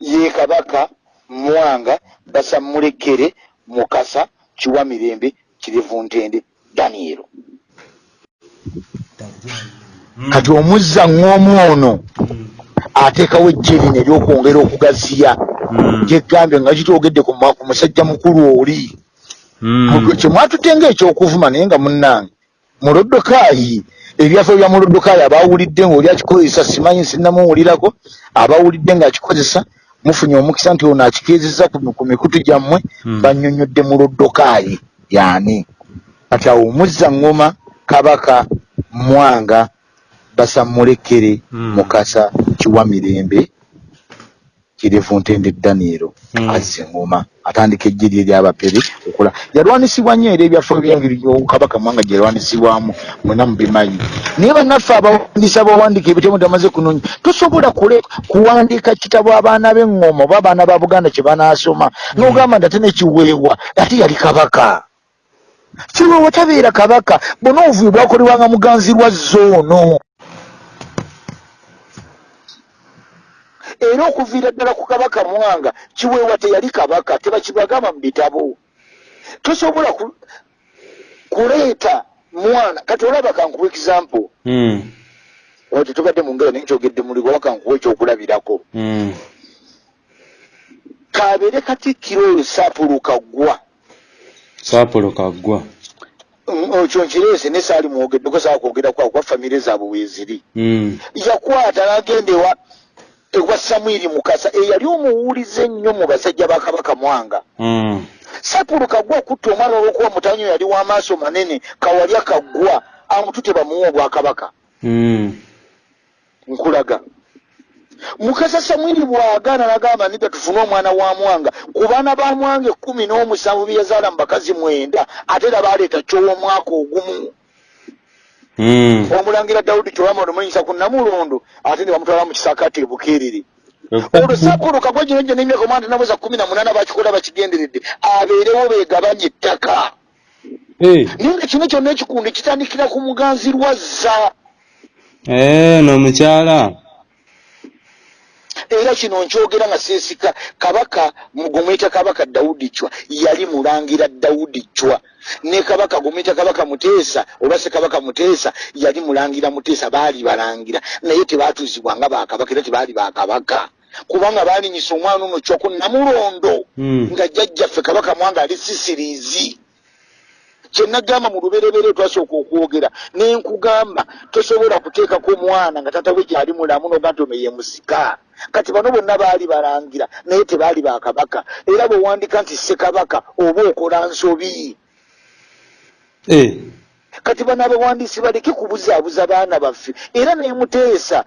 ye kabaka mwanga basammulekere mukasa kiwa mirembe kirivu ntende daniero kati omuzza ŋŋomu ono ateekawo ejje lino eryokwongera okugaziya Mm. gyegambye nga kitwogedde ku musajja mukulu oli Mm. kyemwatutte ngaekyokuvuma naye nga munnange mulodokaayi ebyaffe bya mulodokaayi abawulidde ngaoli akikozesa simanyi sinnamuwulirako abawulidde ng'akikozesa mufunye omukisa nti ono akikiriza ku ku mikutu gyammwe Mm. bannyonnyodde mulodokaayi yani kati awo omuzza ngoma kabaka mwanga basamulekere Mm. mukasa kiwa mirembe kirivu ntende daniero Mm. azza engoma atandika ejje lye eryabapere okola yalwanisibwa nnyo era ebyaffe byengeri kabaka mwanga gyerwanisibwamu mwena mubimanyi naye bannaffe abawandiisa abawandiika ebitabo tamaze kunonya tosobola kule kuwandiika kitabo abaana b'eŋŋoma oba abaana ba buganda kye banaasoma n'ogamba nti ate nekiweebwa ate yali kabaka kiweewa tabeera kabaka bona obuvuyo bwakolebwanga muganzirwa zoono era okuviira ddala ku kabaka mwanga kiweewa teyali kabaka tebakibagamba mu bitabo. Tosobola ku- kuleeta mwana kati olaba kankuwa example. Mm. oyo tetubadde mu ngero naye nkyogedde muligo wakankuwa ekyokulabirako. Mm. kabeere katikkiro oyo saapuluka ggwa saapolo kaggwa. Mm, ekyo nkireese ne saali mwogeddeko saa kwogera kwako kwa famire zaabwe weeziri Mm. yakwata n'agenda ewa ewa samwiri mukasa eyali omuwulize ennyo mu basajja ba kabaka mwanga. Mm. sapulu kaggwa okutta omwana olw'okuba mutanyo yali w'amaaso manene kawalya kaggwa amutute bamuwa obwakabaka nkulaga mukasa samwiri bw'agaana n'agamba nidda tufune omwana wa mwanga. Ku baana ba mwanga ekkumi n'omusanvu bye yazaala mu bakazi mwenda ate era baaleeta kyow'omwaka ogumu. Mm. omulangira dawudi kyowama olumanyisa ku namulondo ate ne bamutwala mu kisaakaati e bukeerere olwo gino gyo n'emyaka omwana tenabuza kumi na munaana bakikola bakigenderedde abeerewo beegabanya ettaka. Naye nga kino kyonna ekikundi kitandikira ku muganzirwazza Eh, n'omukyala era kino nkyogera nga seesika kabaka gumuyita kabaka dawudi cwa yali mulangira dawudi cwa ne kabaka gumuyita kabaka muteesa oba se kabaka muteesa yali mulangira muteesa baali balangira. Naye tebaatuuzibwa nga bakabaka era tebaali bakabaka kubanga baalinyisa omwana ono cwa ku namulondo Mm. nga jjajjaffe kabaka mwanga ali sisiriizi kyenagamba mu luberebere twasooka okwogera nenkugamba tosobola kuteekako omwana nga tata we gyali mulamu noga nti ono ye musika kati bano bonna baali balangira naye tebaali bakabaka era bwewandika nti ssekabaka oba okola nsobi Eh. kati bano abawandiisi baleke kubuzaabuza baana baffe era nemuteesa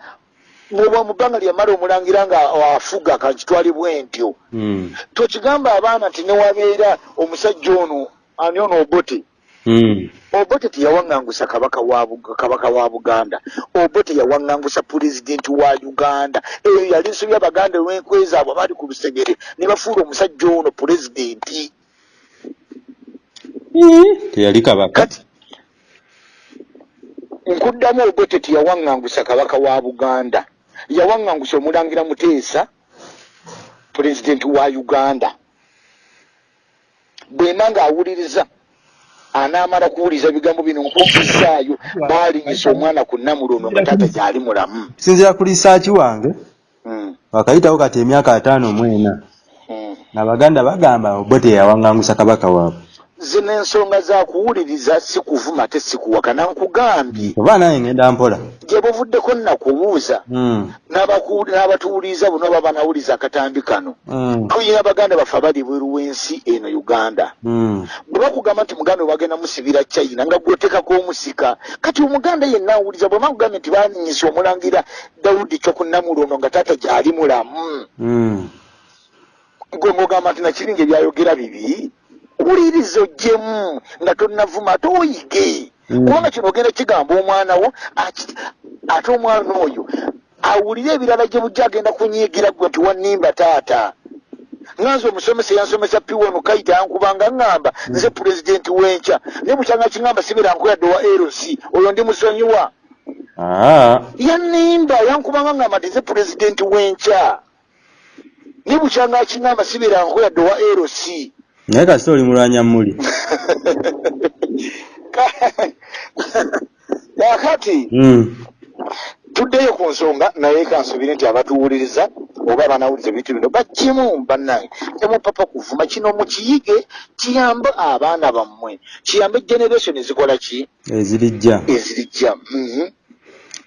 bwoba mu bbanga lyamala omulangira nga afuga kakitwali bwe ntyo Mm. tokigamba abaana nti newabeera omusajja ono ani ono obote. Obote teyawaŋŋangusa kabaka wa kabaka wa buganda. Obote yawaŋŋangusa pulezidenti wa uganda. Eyo yali nsobi abaganda olw'enkwe zaabwe abaali ku lusegere ne bafuula omusajja ono pulezidenti. Teyali kabaka? Nkuddamu obote teyawaŋŋangusa kabaka wa buganda. Yawaŋŋangusa omulangira muteesa pulezidenti wa uganda. Bwema ng'awuliriza anaamala kuwuliriza bigambo bino nkukisaayo baalinyisa omwana ku namulono nga taata gyali mulamu. Sinzira ku lisaaki wange Mm, wakayitawo kati emyaka ataano mu ena. Mm. n'abaganda bagamba obote yawaŋŋangusa kabaka waabwe zino ensonga za kuwuliriza si kuvuma ate si kuwakana nkugambye oba naye ngenda mpola? Gye buvuddeko nnakubuuza. Mm. n'abaku- n'abatuwuliriza buno oba banawuliriza akatambi kano. Mm. tuyina baganda baffe abali bweru w'ensi eno uganda. Mm. bwe bakugamba nti muganda we bagenda musibira china nga gwotekako omusika kati omuganda yenna awuliza bwe bakugambye nti baninyisa omulangira dawudi kyokunnamulono nga taata gyali mulamu. Gwe ngogamba nti nakiringa ebyayogera bibi wuliriza ogyemu nga tonnavuma ate oyige. Mm. kubanga kino ogenda kigamba omwana wo ate omwana oyo awulire ebirala gye bujja agenda kunyiigira gwe nti wannimba taata. Nganze omusomesa yansomesa piwano kaita yankubanga ŋŋamba nze pulezidenti w'enkya naye bukyanga kiŋŋamba sibira nkoyadde wa lc oyo ndi musonyiwa. Ah. yannimba yankubanga ŋŋamba nti nze pulezidenti w'enkya naye bukyanga kiŋŋamba sibira nkoyadde wa lc naye kasita oli mulwanya muli kakati Mm. tuddeyo ku nsonga naye kansubire nti abatuwuliriza oba abanawuliza ebintu bino bakimu bannange. Temupapa kuvuma kino mukiyige kiyambe abaana bammwe. Kiyambe generation ezikola ki? Ezirijja ezirijja Mhm.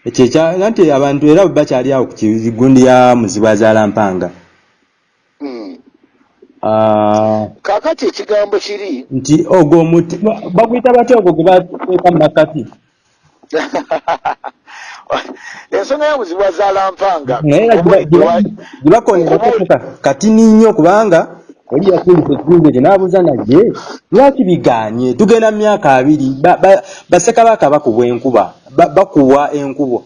ekyo nti abantu era bakyali awo ku kigundi ya muzibu azaala mpanga Mm. Ah, kaakati ekigambo kiri? nti ogwo omuti ba- baguyita batya ogwo gwe bateeka mu makati? Ensonga yabuzibu wazaalampanga naye era giba- giba- gibakonerako ka- katini nnyo kubanga oli yakulisa ekizimbe ekyo n'abuuza naye lwaki bigaanye? Tugenda mu myaka abiri. Ba- ba- bassekabaka bakubwa enkuba ba- bakuwa enkuba.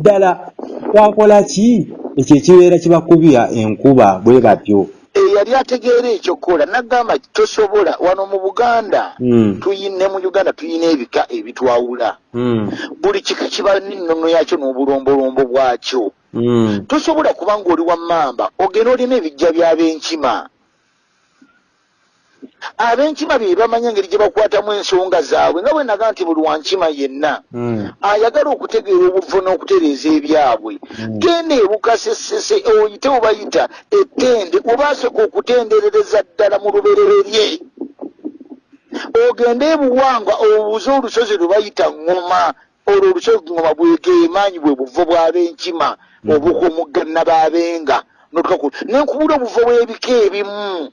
Ddala twakola ki? Ekyo ekibeera kibakubya enkuba bwe batyo eyali ategeera ekyokukola nagamba tosobola. Wano mu buganda Mm, tuyine mu uganda tuyina ebika ebitwawula. Mm, buli kika kiba n'ennono yakyo n'obulombolombo bwakyo. Mm. tosobola kuba ng'oli wammamba ogenda olina ebijja by'ab'enkima ab'enkima be bamanya engeri gye bakwatamu ensonga zaabwe nga bwe naga nti buli wankima yenna Mm. ayagala okutegeera obuvo n'okutereeza ebyabwe Mm. genda ebukasesese oyite obayita ettende obasooka okutenderereza ddala mu lubereberye ogende ebuwangwa obuuze olusozi lwe bayita ŋŋoma olwo olusozi ŋŋoma bwegeemaanyi bwe buvo bw'ab'enkima Mm. obukomugganna b'abenga notukaku nenkubula obuvo bw'ebika ebimu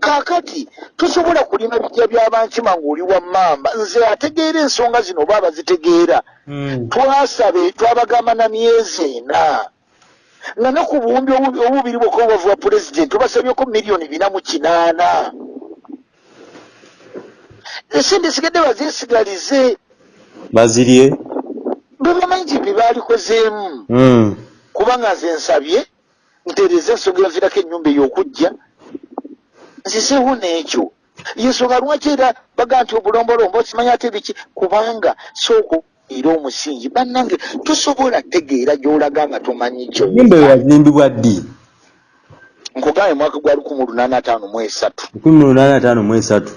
kaakati tosobola kulima bijja by'abankima ng'oli wammamba nze ategeera ensonga zino oba abazitegeera. Mm. twasabe twabagamba na myezi ena. Nga ne ku buwumbi obu- obubiri bwokka obubavu bwa pulezidenti obasabyeko miliyoni bina mu kinaana. Esente sigadde bazeesigalize bazirye? Bwe bamanyi nti bye baalikozeemu. Mm. kubanga nze nsabye ntereeza ensonga eyaviirako ennyumba ey'okujja nzizeewo n'ekyo yensonga lwaki era baga nti obulombolombo okimanyi ate biki? Kubanga sooko era omusingi. Bannange tosobola tegeera gy'olaga nga tomanyi kyo. Ennyumba eyo yazimbibwa ddi? Nkugambye mwaka gwa lukumi lunaana ataano mu esatu. Lukumi mu lunaana ataano mu esatu.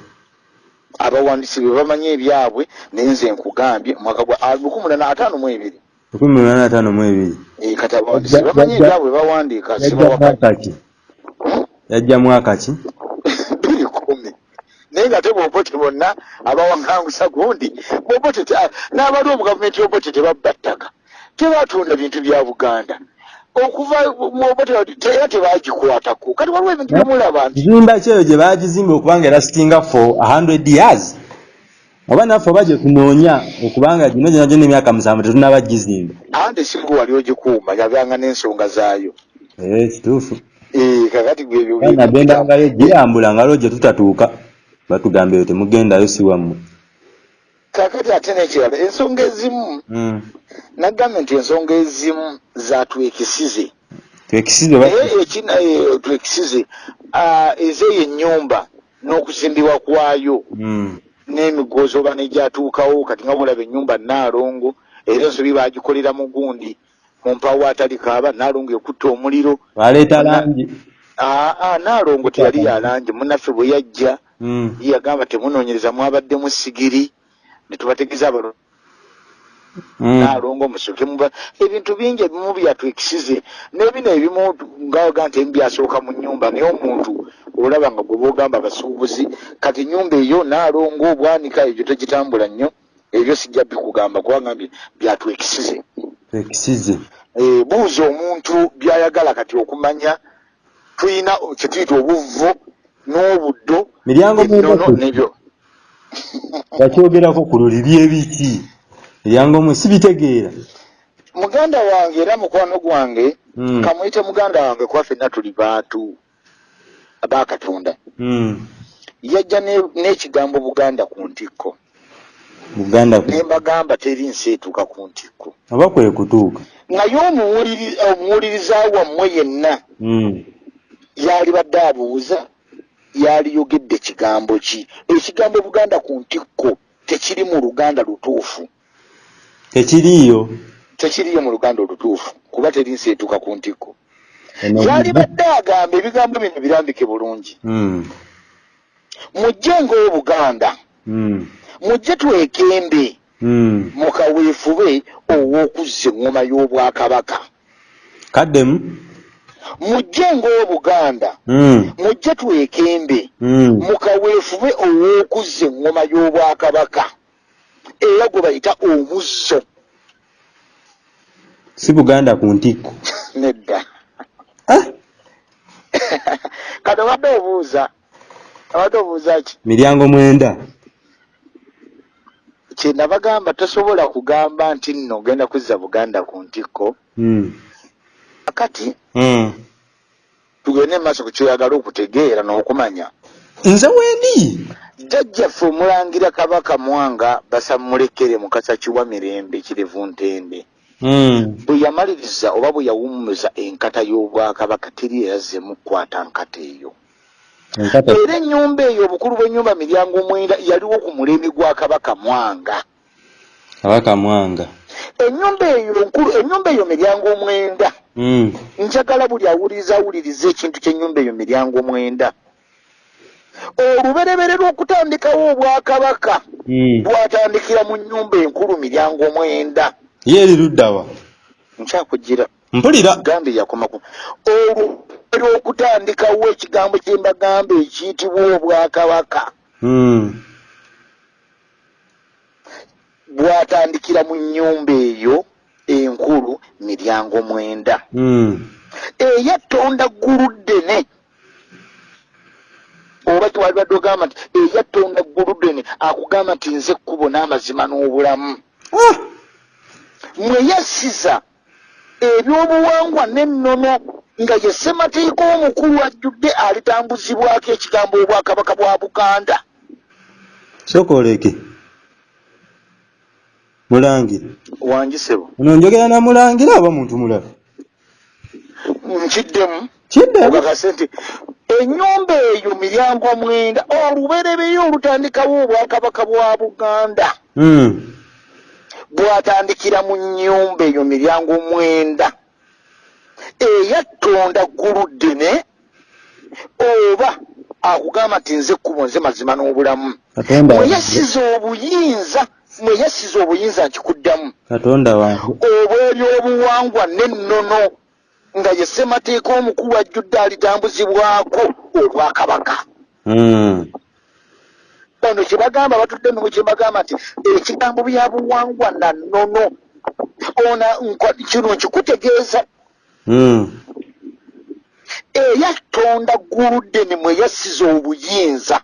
Abawandiisi be bamanyi ebyabwe naye nze nkugambye mwaka gwa ah, lukumi lunaana ataano mu ebiri. Lukumi lunaana ataano mu ebiri. Eh, kati abawandiisi bamanyi ebyabwe bawandiika sibawakati yajja mwaka ki? Biri kumi naye nga te bwobote bonna abawaŋŋangusa gundi n'abali mu gavumenti y'obote tebabba ttaka. Tebatunda bintu bya buganda. Okuva era tebagikwatako kati waliwo ebintu byemulaba nti kizimba kyeyo gye baagizimba okubanga erasitinga for a hundred years. Oba naffe oba gye tunoonya okubanga gino gyona gyona emyaka musanvu tetunaba gizimba. Ande singa wali ogikuuma yabyanga n'ensonga zaayo. Ee kituufu. Eh, kakati gwebyo nagendangayo girambula ngalo gye tutatuuka batugamba eyo temugendayo si wammwe kakati ate n'ekirala ensonga ezimu Mm. nagambye nti ensonga ezimu zatwekisize twekisize. Oba naye ekina eh, twekisize ah, ezeeyo ennyumba n'okuzimbibwa kwayo. Mm. n'emigoozi oba negyatuukawo kati nga bulaba ennyumba naalongo era ensobi bagikolera mu gundi mu mpawo atali kaaba naalongo ekutta omuliro. Baleeta langi. Aa naalongo teyali yalangi munnaffe bwe yajja Mm. ye yagamba temunoonyereza mwabaddemu sigiri ne tubategeeza abalo Mm. naalongo musoke muba ebintu bingi ebimu byatwekisize n'ebino ebimu ngaoga nti ebimu byasooka mu nyumba naye omuntu olaba nga gwe boogamba abasuubuzi kati nyumba eyo naalongo obwanika ebyo tegitambula nnyo ebyo sijja bikugamba kubangambye byatwekisize twekisize Eh, buuza omuntu byayagala kati okumanya tulina kyetuyita obuvvo n'obuddo miryango ennono mwebako nebyo bakyogerako ku luli byebiki miryango mwe sibitegeera. Muganda wange era mukwano gwange Mm. kamuyite muganda wange kuba ffenna tuli bantu abakatonda Mm. yajja ne- n'ekigambo buganda ku ntikko ne mbagamba teri nsi etuuka ku ntikko. Oba kwe kutuuka? Naye omuwuliri- omuwuliriza wammwe yenna Mm. yali badde abuuza yaliyogedde kigambo ki? Ekigambo buganda ku ntikko tekiri mu luganda lutuufu. Tekiriiyo? Tekiriyo mu luganda olutuufu kuba teri nsi etuuka ku ntikko. Yali badde agamba ebigambo bino birambike bulungi. Mm. mujje ng'obuganda. Mm. Mujje twekembe Mm. mukaweefube ow'okuzza eŋŋoma y'obwakabaka. Kaddemu? Mujje ng'obuganda Mm. mujje twekembe Mm. mukaweefube ow'okuzza eŋŋoma y'obwakabaka. Era gwe bayita omuzzo. Si buganda ku ntikko. Nedda. Ah, obadde obuuza abadde obuuza ki? Miryango mwenda kyendabagamba tosobola kugamba nti nno ogenda kuzza buganda ku ntikko Mm. akati Mm. tugende maaso ku kyoyagala okutegeera n'okumanya nze wendi jjajjaffe omulangira kabaka mwanga basamulekere mukasa kiwa mirembe kirevu ntende Mm. bwe yamaliriza oba bwe yawummuza enkata y'obwakabaka teri eyazzemu kukwata nkata eyo era ennyumba eyo obukulu bw'ennyumba miryango mwenda yaliwo ku mulembe gwa kabaka mwanga. Kabaka mwanga. Ennyumba eyo nkulu ennyumba eyo miryango mwenda. Mm. njagala buli awuliriza awuliriza ekintu ky'ennyumba eyo miryango mwenda. Oluberebere lw'okutandikawo obwakabaka Mm. bwatandikira mu nnyumba enkulu miryango mwenda. Ye eri luddawa nkyakugira. Mpulira. Gambe yakomaku oluberebere lw'okutandikawo ekigambo kye mbagamba ekiyitibwa obwakabaka Mm. bwatandikira mu nnyumba eyo enkulu miryango mwenda Mm. eyattonda ggulu ddene oba tiwalibadde ogamba nti eyattonda ggulu ddene akugamba nti nze ekkubo n'amazima n'obulamu Ah! mweyasiza ebyobuwangwa n'ennono nga ye ssemateeka omukulu ajjudde alitambuzibwako ekigambo obwakabaka bwa buganda. Sooka oleke. Mulangira wangisebo ono njogera na mulangira oba muntu mulala nkiddemu. Kidde ogakase nti ennyumba eyo miryango mwenda olubereberye olutandikawo obwakabaka bwa buganda. Mm. bwatandikira mu nnyumba eyo miryango mwenda eyattonda ggulu ddene oba akugamba nti nze ekkubo nze mazima n'obulamu. Katonda mweyasiza obuyinza mweyasiza obuyinza nkikuddamu. Obw'ebyobuwangwa n'ennono nga ye ssemateeka omukulu ajjudde alitambuzibwako obwakabaka ono kyebagamba batudde nno kyebagamba nti ekigambo bya buwangwa na nnono ona kino nkikutegeeza Mm. eyattonda ggulu ddene mweyasiza obuyinza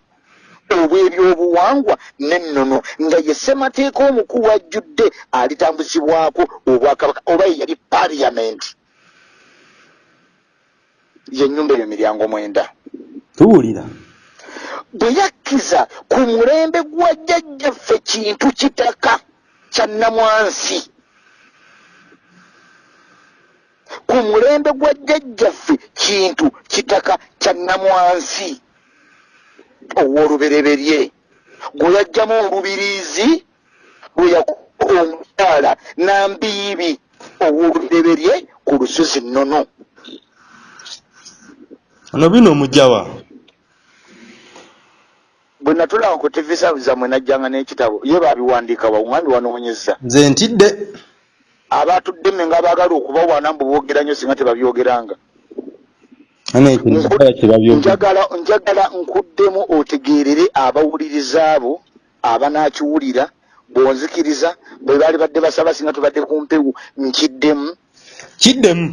obw'ebyobuwangwa n'ennono nga ye ssemateeka omukulu ajjudde alitambuzibwako obwakabaka oba ye yali paliyamenti yennyumba eyo miryango mwenda. Tuwulira. Bwe yakkiza ku mulembe gwa jjajjaffe kintu kitaka kya nnamwansi ku mulembe gwa jjajjaffe kintu kitaka kya nnamwansi ow'olubereberye. Gwe yajjamu olubiriizi lwe yakuba omukyala nambiibi. Ow'olubereberye ku lusozi nnono. Ono bino omugjawa bwe natulaba ku tv zammwe najjanga n'ekitabo. Ye baabiwandiika bawumwami wanoonyeza nze ntidde abatudde mme nga baagala okubawaana mbu boogera nnyo singa tebabyogeranga. Njagala nkuddemu otegeerere abawuliriza abo abanaakiwulira bw'onzikiriza bwe baali badde basaba singa tubadde ku mpewu nkiddemu. Kiddemu?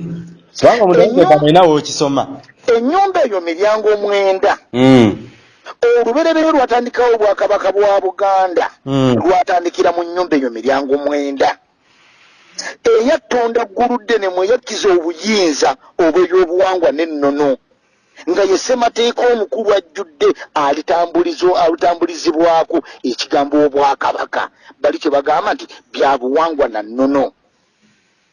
Kubanga nainawo okisoma. Ennyumba eyo miryango mwenda. Mm. olubereberye lwatandikawo obwakabaka bwa buganda. Mm. lwatandikira mu nnyumba eyo miryango mwenda eyattonda ggulu ddene mweyakkiza obuyinza obw'ebyobuwangwa n'ennono nga ye ssemateeka omukulu ajjudde alutambulizibwako ekigambo obwakabaka bali kye bagamba nti bya buwangwa na nnono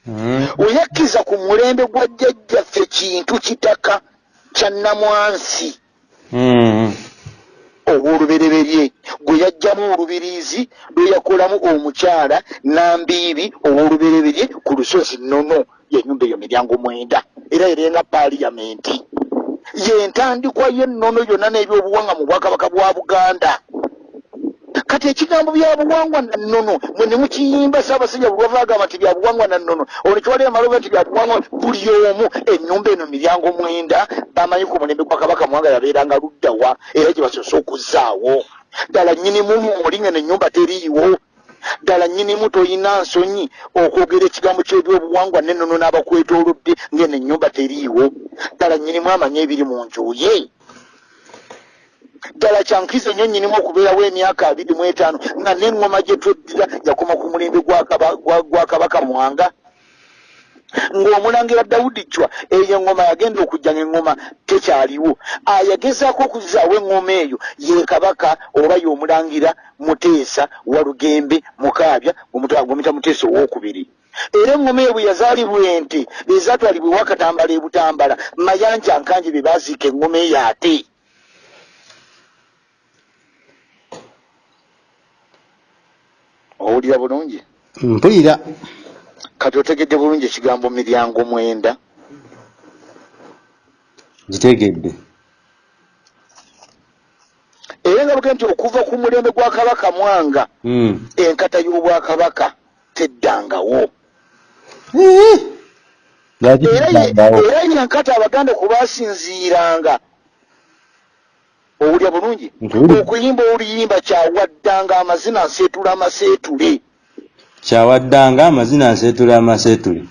Mm. weyakkiza ku mulembe gwa jjajjaffe kintu kitaka kya nnamwansi Mm. Ow'olubereberye. Gwe yajjamu olubiriizi lwe yakolamu omukyala nambiibi ow'olubereberye ku lusozi nnono yenyumba eyo miryango mwenda. Era erenga paliyamenti yentandikwa y'ennono yonna n'ebyobuwangwa mu bwakabaka bwa buganda kati ekigambo bya buwangwa na nnono mwe ne mukiyimba saabasajja bulwava agamba nti bya buwangwa na nnono olwo kiwali amaloba nti bya buwangwa buli omu ennyumba eno miryango mwenda bamanyi ku mulembe gwa kabaka mwanga yabeeranga luddawa era gye basoose okuzzaawo. Ddala nnyinimu muli ngeno ennyumba teriiwo. Ddala nnyinimu toyina nsonyi okwogera ekigambo ky'ebyobuwangwa n'ennono n'abakwetoolodde ngeno ennyumba teriiwo. Ddala nnyinimu amanyi ebiri mu nju ye ddala kyankiza ennyo nnyinimu okubeerawo emyaka abiri mu etaano nga n'eŋŋoma gye tweddira yakoma ku mulembe gwa Kaba- gwa gwa kabaka mwanga. Ng'omulangira dawudi cwa eyo eŋŋoma yagenda okujja ng'eŋŋoma tekyaliwo. Ayagezaako okuzaawo eŋŋoma eyo ye kabaka oba y'omulangira muteesa walugembe mukaabya gwemuyita muteesa owookubiri. Era eŋŋoma eyo bwe yazaalibwa ente ezaatwalibwa ewakatambala e butambala mayanja nkanje be baaziika eŋŋoma eyo ate owulira bulungi? Mpulira. Kati otegedde bulungi ekigambo miryango mwenda? Gitegedde era nga buge nti okuva ku mulembe gwa kabaka mwanga Mm. enkata y'obwakabaka teddangawo. Era ye- yenkata abaganda kubasinziiranga owulya bulungi okuyimba oluyimba kyawaddanga amazina nseetula amaseetule kyawaddanga amazina nseetula amaseetule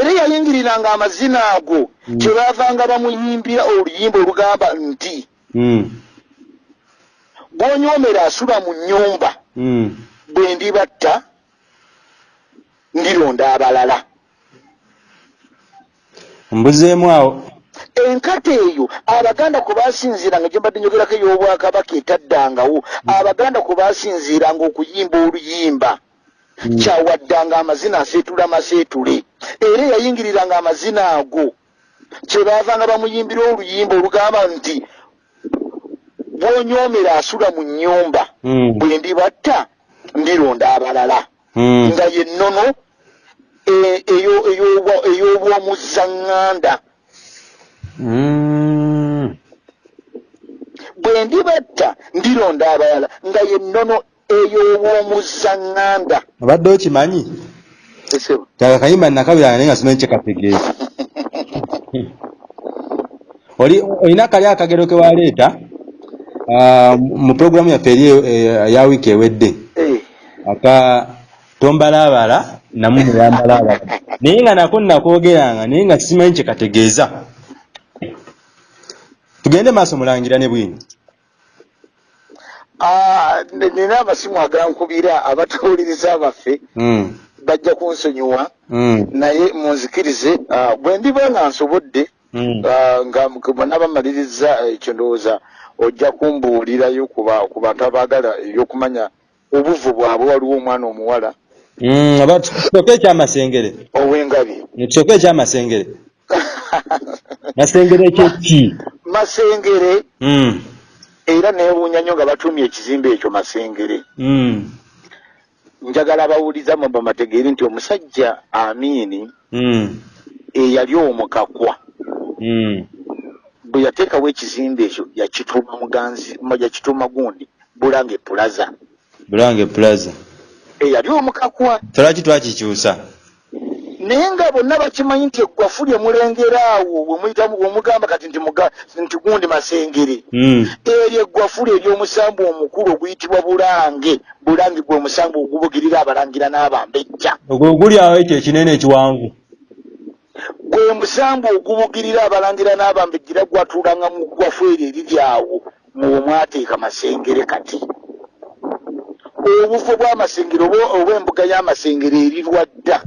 era yayingiriranga amazina ago Mm. kyebaavanga bamuyimbira oluyimba olugamba nti Mm. gw'onyoomera asula mu nnyumba Mm. bwe ndibatta ndironda abalala mbuzeemu awo enkata eyo abaganda kwe basinziiranga gye mbadde njogerako ey'obwakabaka etaddangawo abaganda kwe basinziiranga okuyimba oluyimba Mm. kyawaddanga amazina aseetula maseetule era yayingiriranga amazina ago kyebaavanga bamuyimbira oluyimba olugamba nti bw'onyoomera asula mu nnyumba Mm. bwe ndibatta ndironda abalala Mm. nga ye nnono e- eyo- ey'obwa- ey'obwomuzaŋŋanda Mm. Bwe ndibatta ndironda abalala nga ye nnono ey'obwomuzaŋŋanda obadde okimanyi? Kaka kayimba nakabiranga naye nga simanyi kyekategeeza. Oli olina kali akagero ke waleeta ah, mu puroguramu yaffe eri ya wiiki ewedde. Aka tombalaabala namu muyambalaabala. Naye nga nako nakwogeranga naye nga simanyi kyekategeeza tugende maaso mulangira ne bwini ah, nina amasimu agankubira abatuwuliriza baffe Mm, bajja kunsonyiwa mm, naye munzikirize ah, bwe ndiba nga nsobodde mm. ah, nga bonna bamaliriza ekyo ndowooza ojja kumbuulirayo ku ba- ku bantu abaagala ebyokumanya obuvu bwabwe waliwo omwana omuwala. Oba tusooke ekyamasengere. Ow'engabi. Tusooke ekyamasengere masengere kyeki masengere. Mm, era neewuunya nnyo nga batuumye ekizimbe ekyo masengere. Mm, njagala abawuliza mwe bamategeere nti omusajja amiini mm, eyali omukakwa. Mm. bwe yateekawo ekizimbe ekyo yakituuma muganzi ma- yakituuma gundi bulange pulaza bulange plaza. Eyali omukakwa. Tolwaki twakikyusa naye nga bonna bakimanyi nti eggwafu lye mulengera awo bwemuyitamu bwemugamba kati nti gundi masengere. Mm, eryo eggwafu lye ery'omusambu omukulu oguyitibwa bulange. Bulange gwe omusambu ogubugirira abalangira n'abambejja ogwo guli awo ekyo ekinene ekiwanvu. Gwe musambu ogubugirira abalangira n'abambejjira gwatuulanga mu ggwafu eryo eriri awo. Muwe mwateeka masengere kati. Obufu bw'amasengere oba oba embuga y'amasengere erirwa dda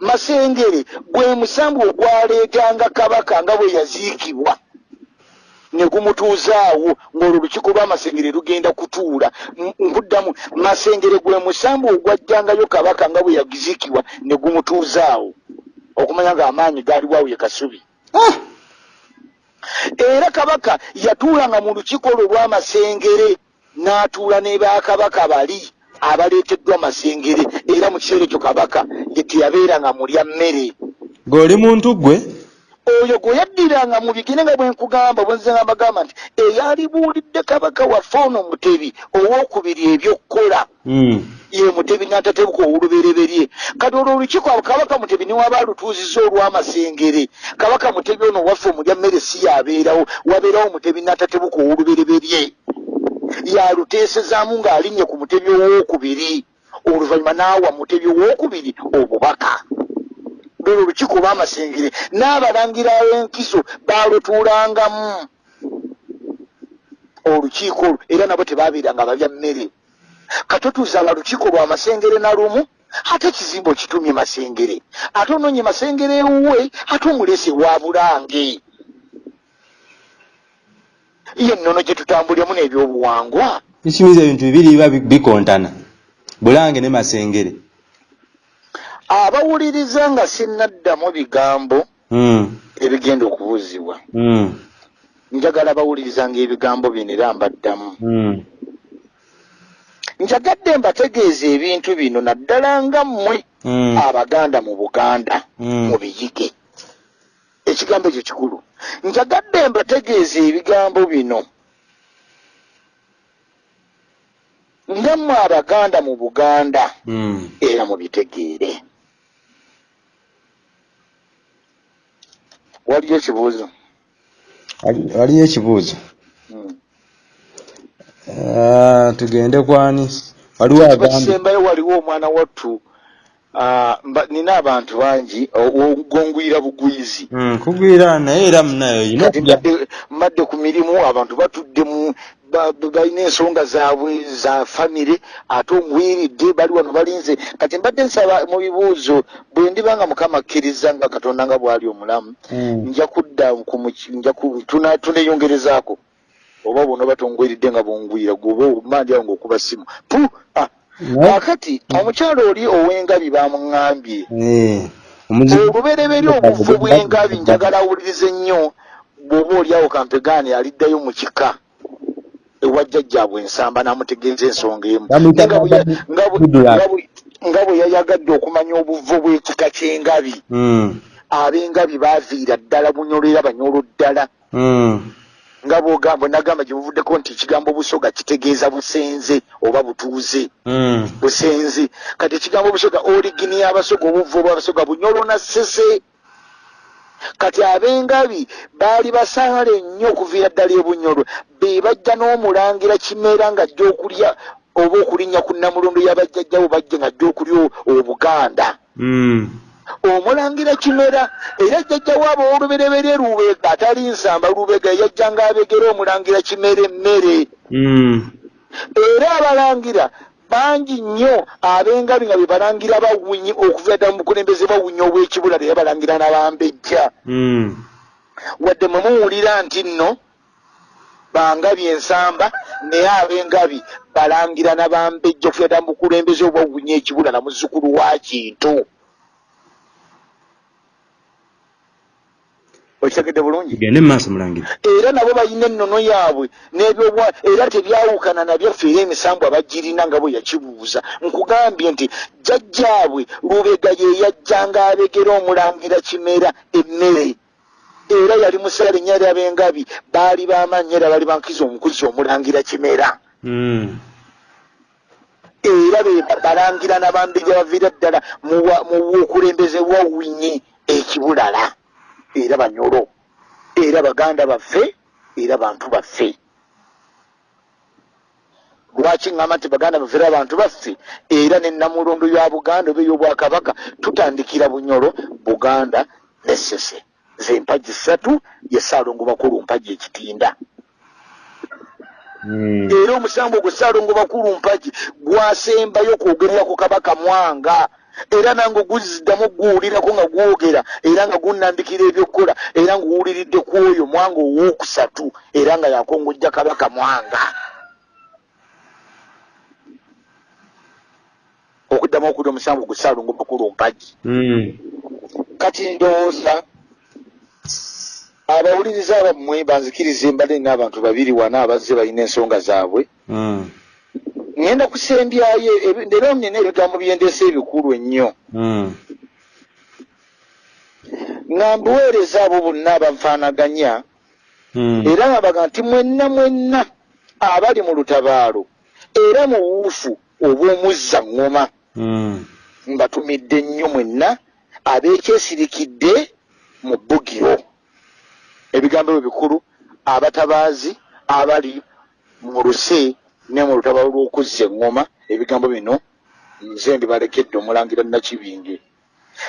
masengere gwe musambu ogwaleetanga kabaka nga bwe yaziikibwa. Ne gumutuuzaawo ng'olwo olukiiko lw'amasengere lugenda kutuula. Nkuddamu masengere gwe musambu ogwajjangayo kabaka nga bwe yaziikibwa ne gumutuuzaawo okumanya ng'amaanyi gaaliwawo ye kasubi. Ah, era kabaka yatuulanga mu lukiiko olwo lw'amasengere n'atuula ne bakabaka bali abaleeteddwa masengere era mu kiseera ekyo kabaka ye teyabeeranga mulya mmere. Gweoli muntu gwe oyo gwe yaddiranga mu bigere nga bwe nkugamba bwe nze nga mbagamba nti eyalibuulidde kabaka waffe ono mutebi owookubiri ebyokukola. Mm, ye mutebi n'atatebuka owolubereberye. Kati olwo olukiiko abo kabaka mutebi niwaba alutuuziza olw'amasengere kabaka mutebi ono waffe omulya mmere si yabeerawo wabeerawo mutebi n'atatebuka owolubereberye yaluteesezaamu ng'alinnye ku mutebi owookubiri oluvannyuma n'awa mutebi owookubiri obubaka. Lwolwo olukiiko olw'amasengere n'abalangira ab'enkizo baalutuulangamu. Olukiiko olwo era nabo tebabeeranga babya mmere. Katotuuzanga lukiiko lwa masengere na lumu ate ekizimbe okitumye masengere. Ate onoonye masengere ewuwe ate omulese wa bulange ye nnono gye tutambuliramu n'ebyobuwangwa. Ekimiza ebintu bibiri biba bi- bikontana. Bulange ne masengere. Abawuliriza nga sinnaddamu bigambo Mm, ebigenda okubuuzibwa. Mm, njagala bawuliriza ng'ebigambo bino era mbaddamu. Mm. njagadde mbategeeza ebintu bino naddala nga mmwe Mm, abaganda mu buganda Mm. mu biyige ekigambo ekyo kikulu. Njagadde mbategeeza ebigambo bino. Nga mmwe abaganda mu buganda mm. era mubitegeere. Waliyo ekibuuzo? Wali- waliyo ekibuuzo. Mm. Ah, tugende kwani? Waliwo kiba agambye kisembayo waliwo omwana wattu nina abantu bangi ogongwira bugwizi Mm, kugwira naye era munayo okujja mbadde- ku mirimu abantu batudde mu ba- ba- balina ensonga zaabwe za famire ate omuwiridde bali wano balinze. Kati mbadde nsaba mu bibuuzo bwe ndiba nga mukama akkiriza nga katonda nga bw'ali omulamu Mm. nja kudda tuneeyongerezaako oba bona batongweridde nga bongwira gwoba omandi awo ng'okuba simu. Pu kakati omukyalo oli ow'engabi bamuŋŋambye. Eh, olubereberye obuvu bw'engabi njagala awulirize nnyo bw'oba oliawo kampegaani aliddayo mu kika ewa jjajjaabwe ensamba n'amutegeeza ensonga emu. Nga bwe yayagadde okumanya obuvu bw'ekika ky'engabi. Mm, ab'engabi baaviira ddala bunyolo era banyolo ddala. Mm, nga bwogamba nagamba gye buvuddeko nti ekigambo busoga kitegeeza busenze oba butuuze. Mm. busenzi kati ekigambo busoga origini y'abasoga obuvu obwabasoga bunyolo na sese kati ab'engabi baali basaale nnyo okuviira ddala ebunyolo. Be bajja n'omulangira kimera ng'ajja okulya oba okulinnya ku namulondo y'abajjajjawo bajje ng'ajja okulya o- obuganda. Mm. Omulangira kimera era jjajjawo abo olubereberye lubega atali nsamba lubega yajjanga abegera omulangira kimera emmere Mm. era abalangira bangi nnyo ab'engabi nga be balangira bawunyi okuva ddala mu bukulembeze bawunya obw'ekibulala era balangira n'abambejja Mm. wadde mwe muwulira nti nno bangabi ensamba naye ab'engabi balangira n'abambejja okuva ddala mu bukulembeze obwawunya ekibulala muzzukulu wa kintu okitegedde bulungi. Tugende mu maaso mulangira era nabo balina ennono yaabwe n'ebyobwa era tebyawukana nabyaffe era emisambu abagirina nga bwe yakibuuza. Nkugambye nti jjajjaabwe lubega ye yajjanga abegera omulangira kimera emmere. Era yali musaala ennya lyab'engabi baali bamaanyi era baali bankiza omukuzi omulangira kimera. Mm. era be balangira n'abambejja baviira ddala mu wa- mu bukulembeze bwa winyi ekibulala era banyolo era baganda baffe era bantu baffe. Lwaki ŋŋamba nti baganda baffe era bantu baffe? Era ne namulondo ya buganda oba ey'obwakabaka tutandikira bunyolo buganda nesese ze mpagi ssatu ye saalongo bakulu mpagi ekitinda. Mm. era omusango ogwo saalongo bakulu mpagi gwasembayo kwogerera ku kabaka mwanga era nange guziddamu guwulirako nga gwogera era nga gunnambikira ebyokukola era ngaowuliridde ku oyo mwanga owookusatu era nga yakongojja kabaka mwanga. Okuddamu okuli omusango gwe saalongo bakulu mpagi Mm. kati ndowooza abawuliriza abammwe banzikirize mbadde nina abantu babiri wana abazze balina ensonga zaabwe Ŋŋenda kusembyayo era nina ebigambo byendeesa ebikulu ennyo Mm. nga mbuweereza abo bonna abanfaanaganya Mm. era nga baga nti mwenna mwenna abali mu lutabaalo era mu buufu obw'omuzza ŋŋoma Mm. mbatumidde nnyo mwenna abeekyesirikidde mu bbugiro ebigambo ebyo bikulu abatabaazi abali mu luse ne mu lutabaalo lw'okuzza eŋŋoma ebigambo bino nze mbibalekedde omulangira nakibinge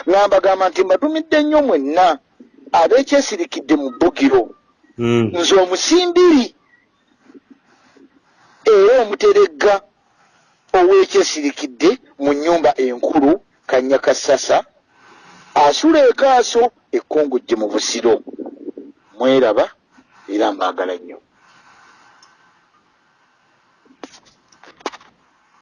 nga mbagamba nti mbatumidde nnyo mwenna abeekyesirikidde mu bbugiro. Mm. nze omusimbiri era omuteregga ow'ekyesirikidde mu nnyumba enkulu kanyakasasa asula ekaaso ekkongojje mu busiro. Mweraba era mbaagala nnyo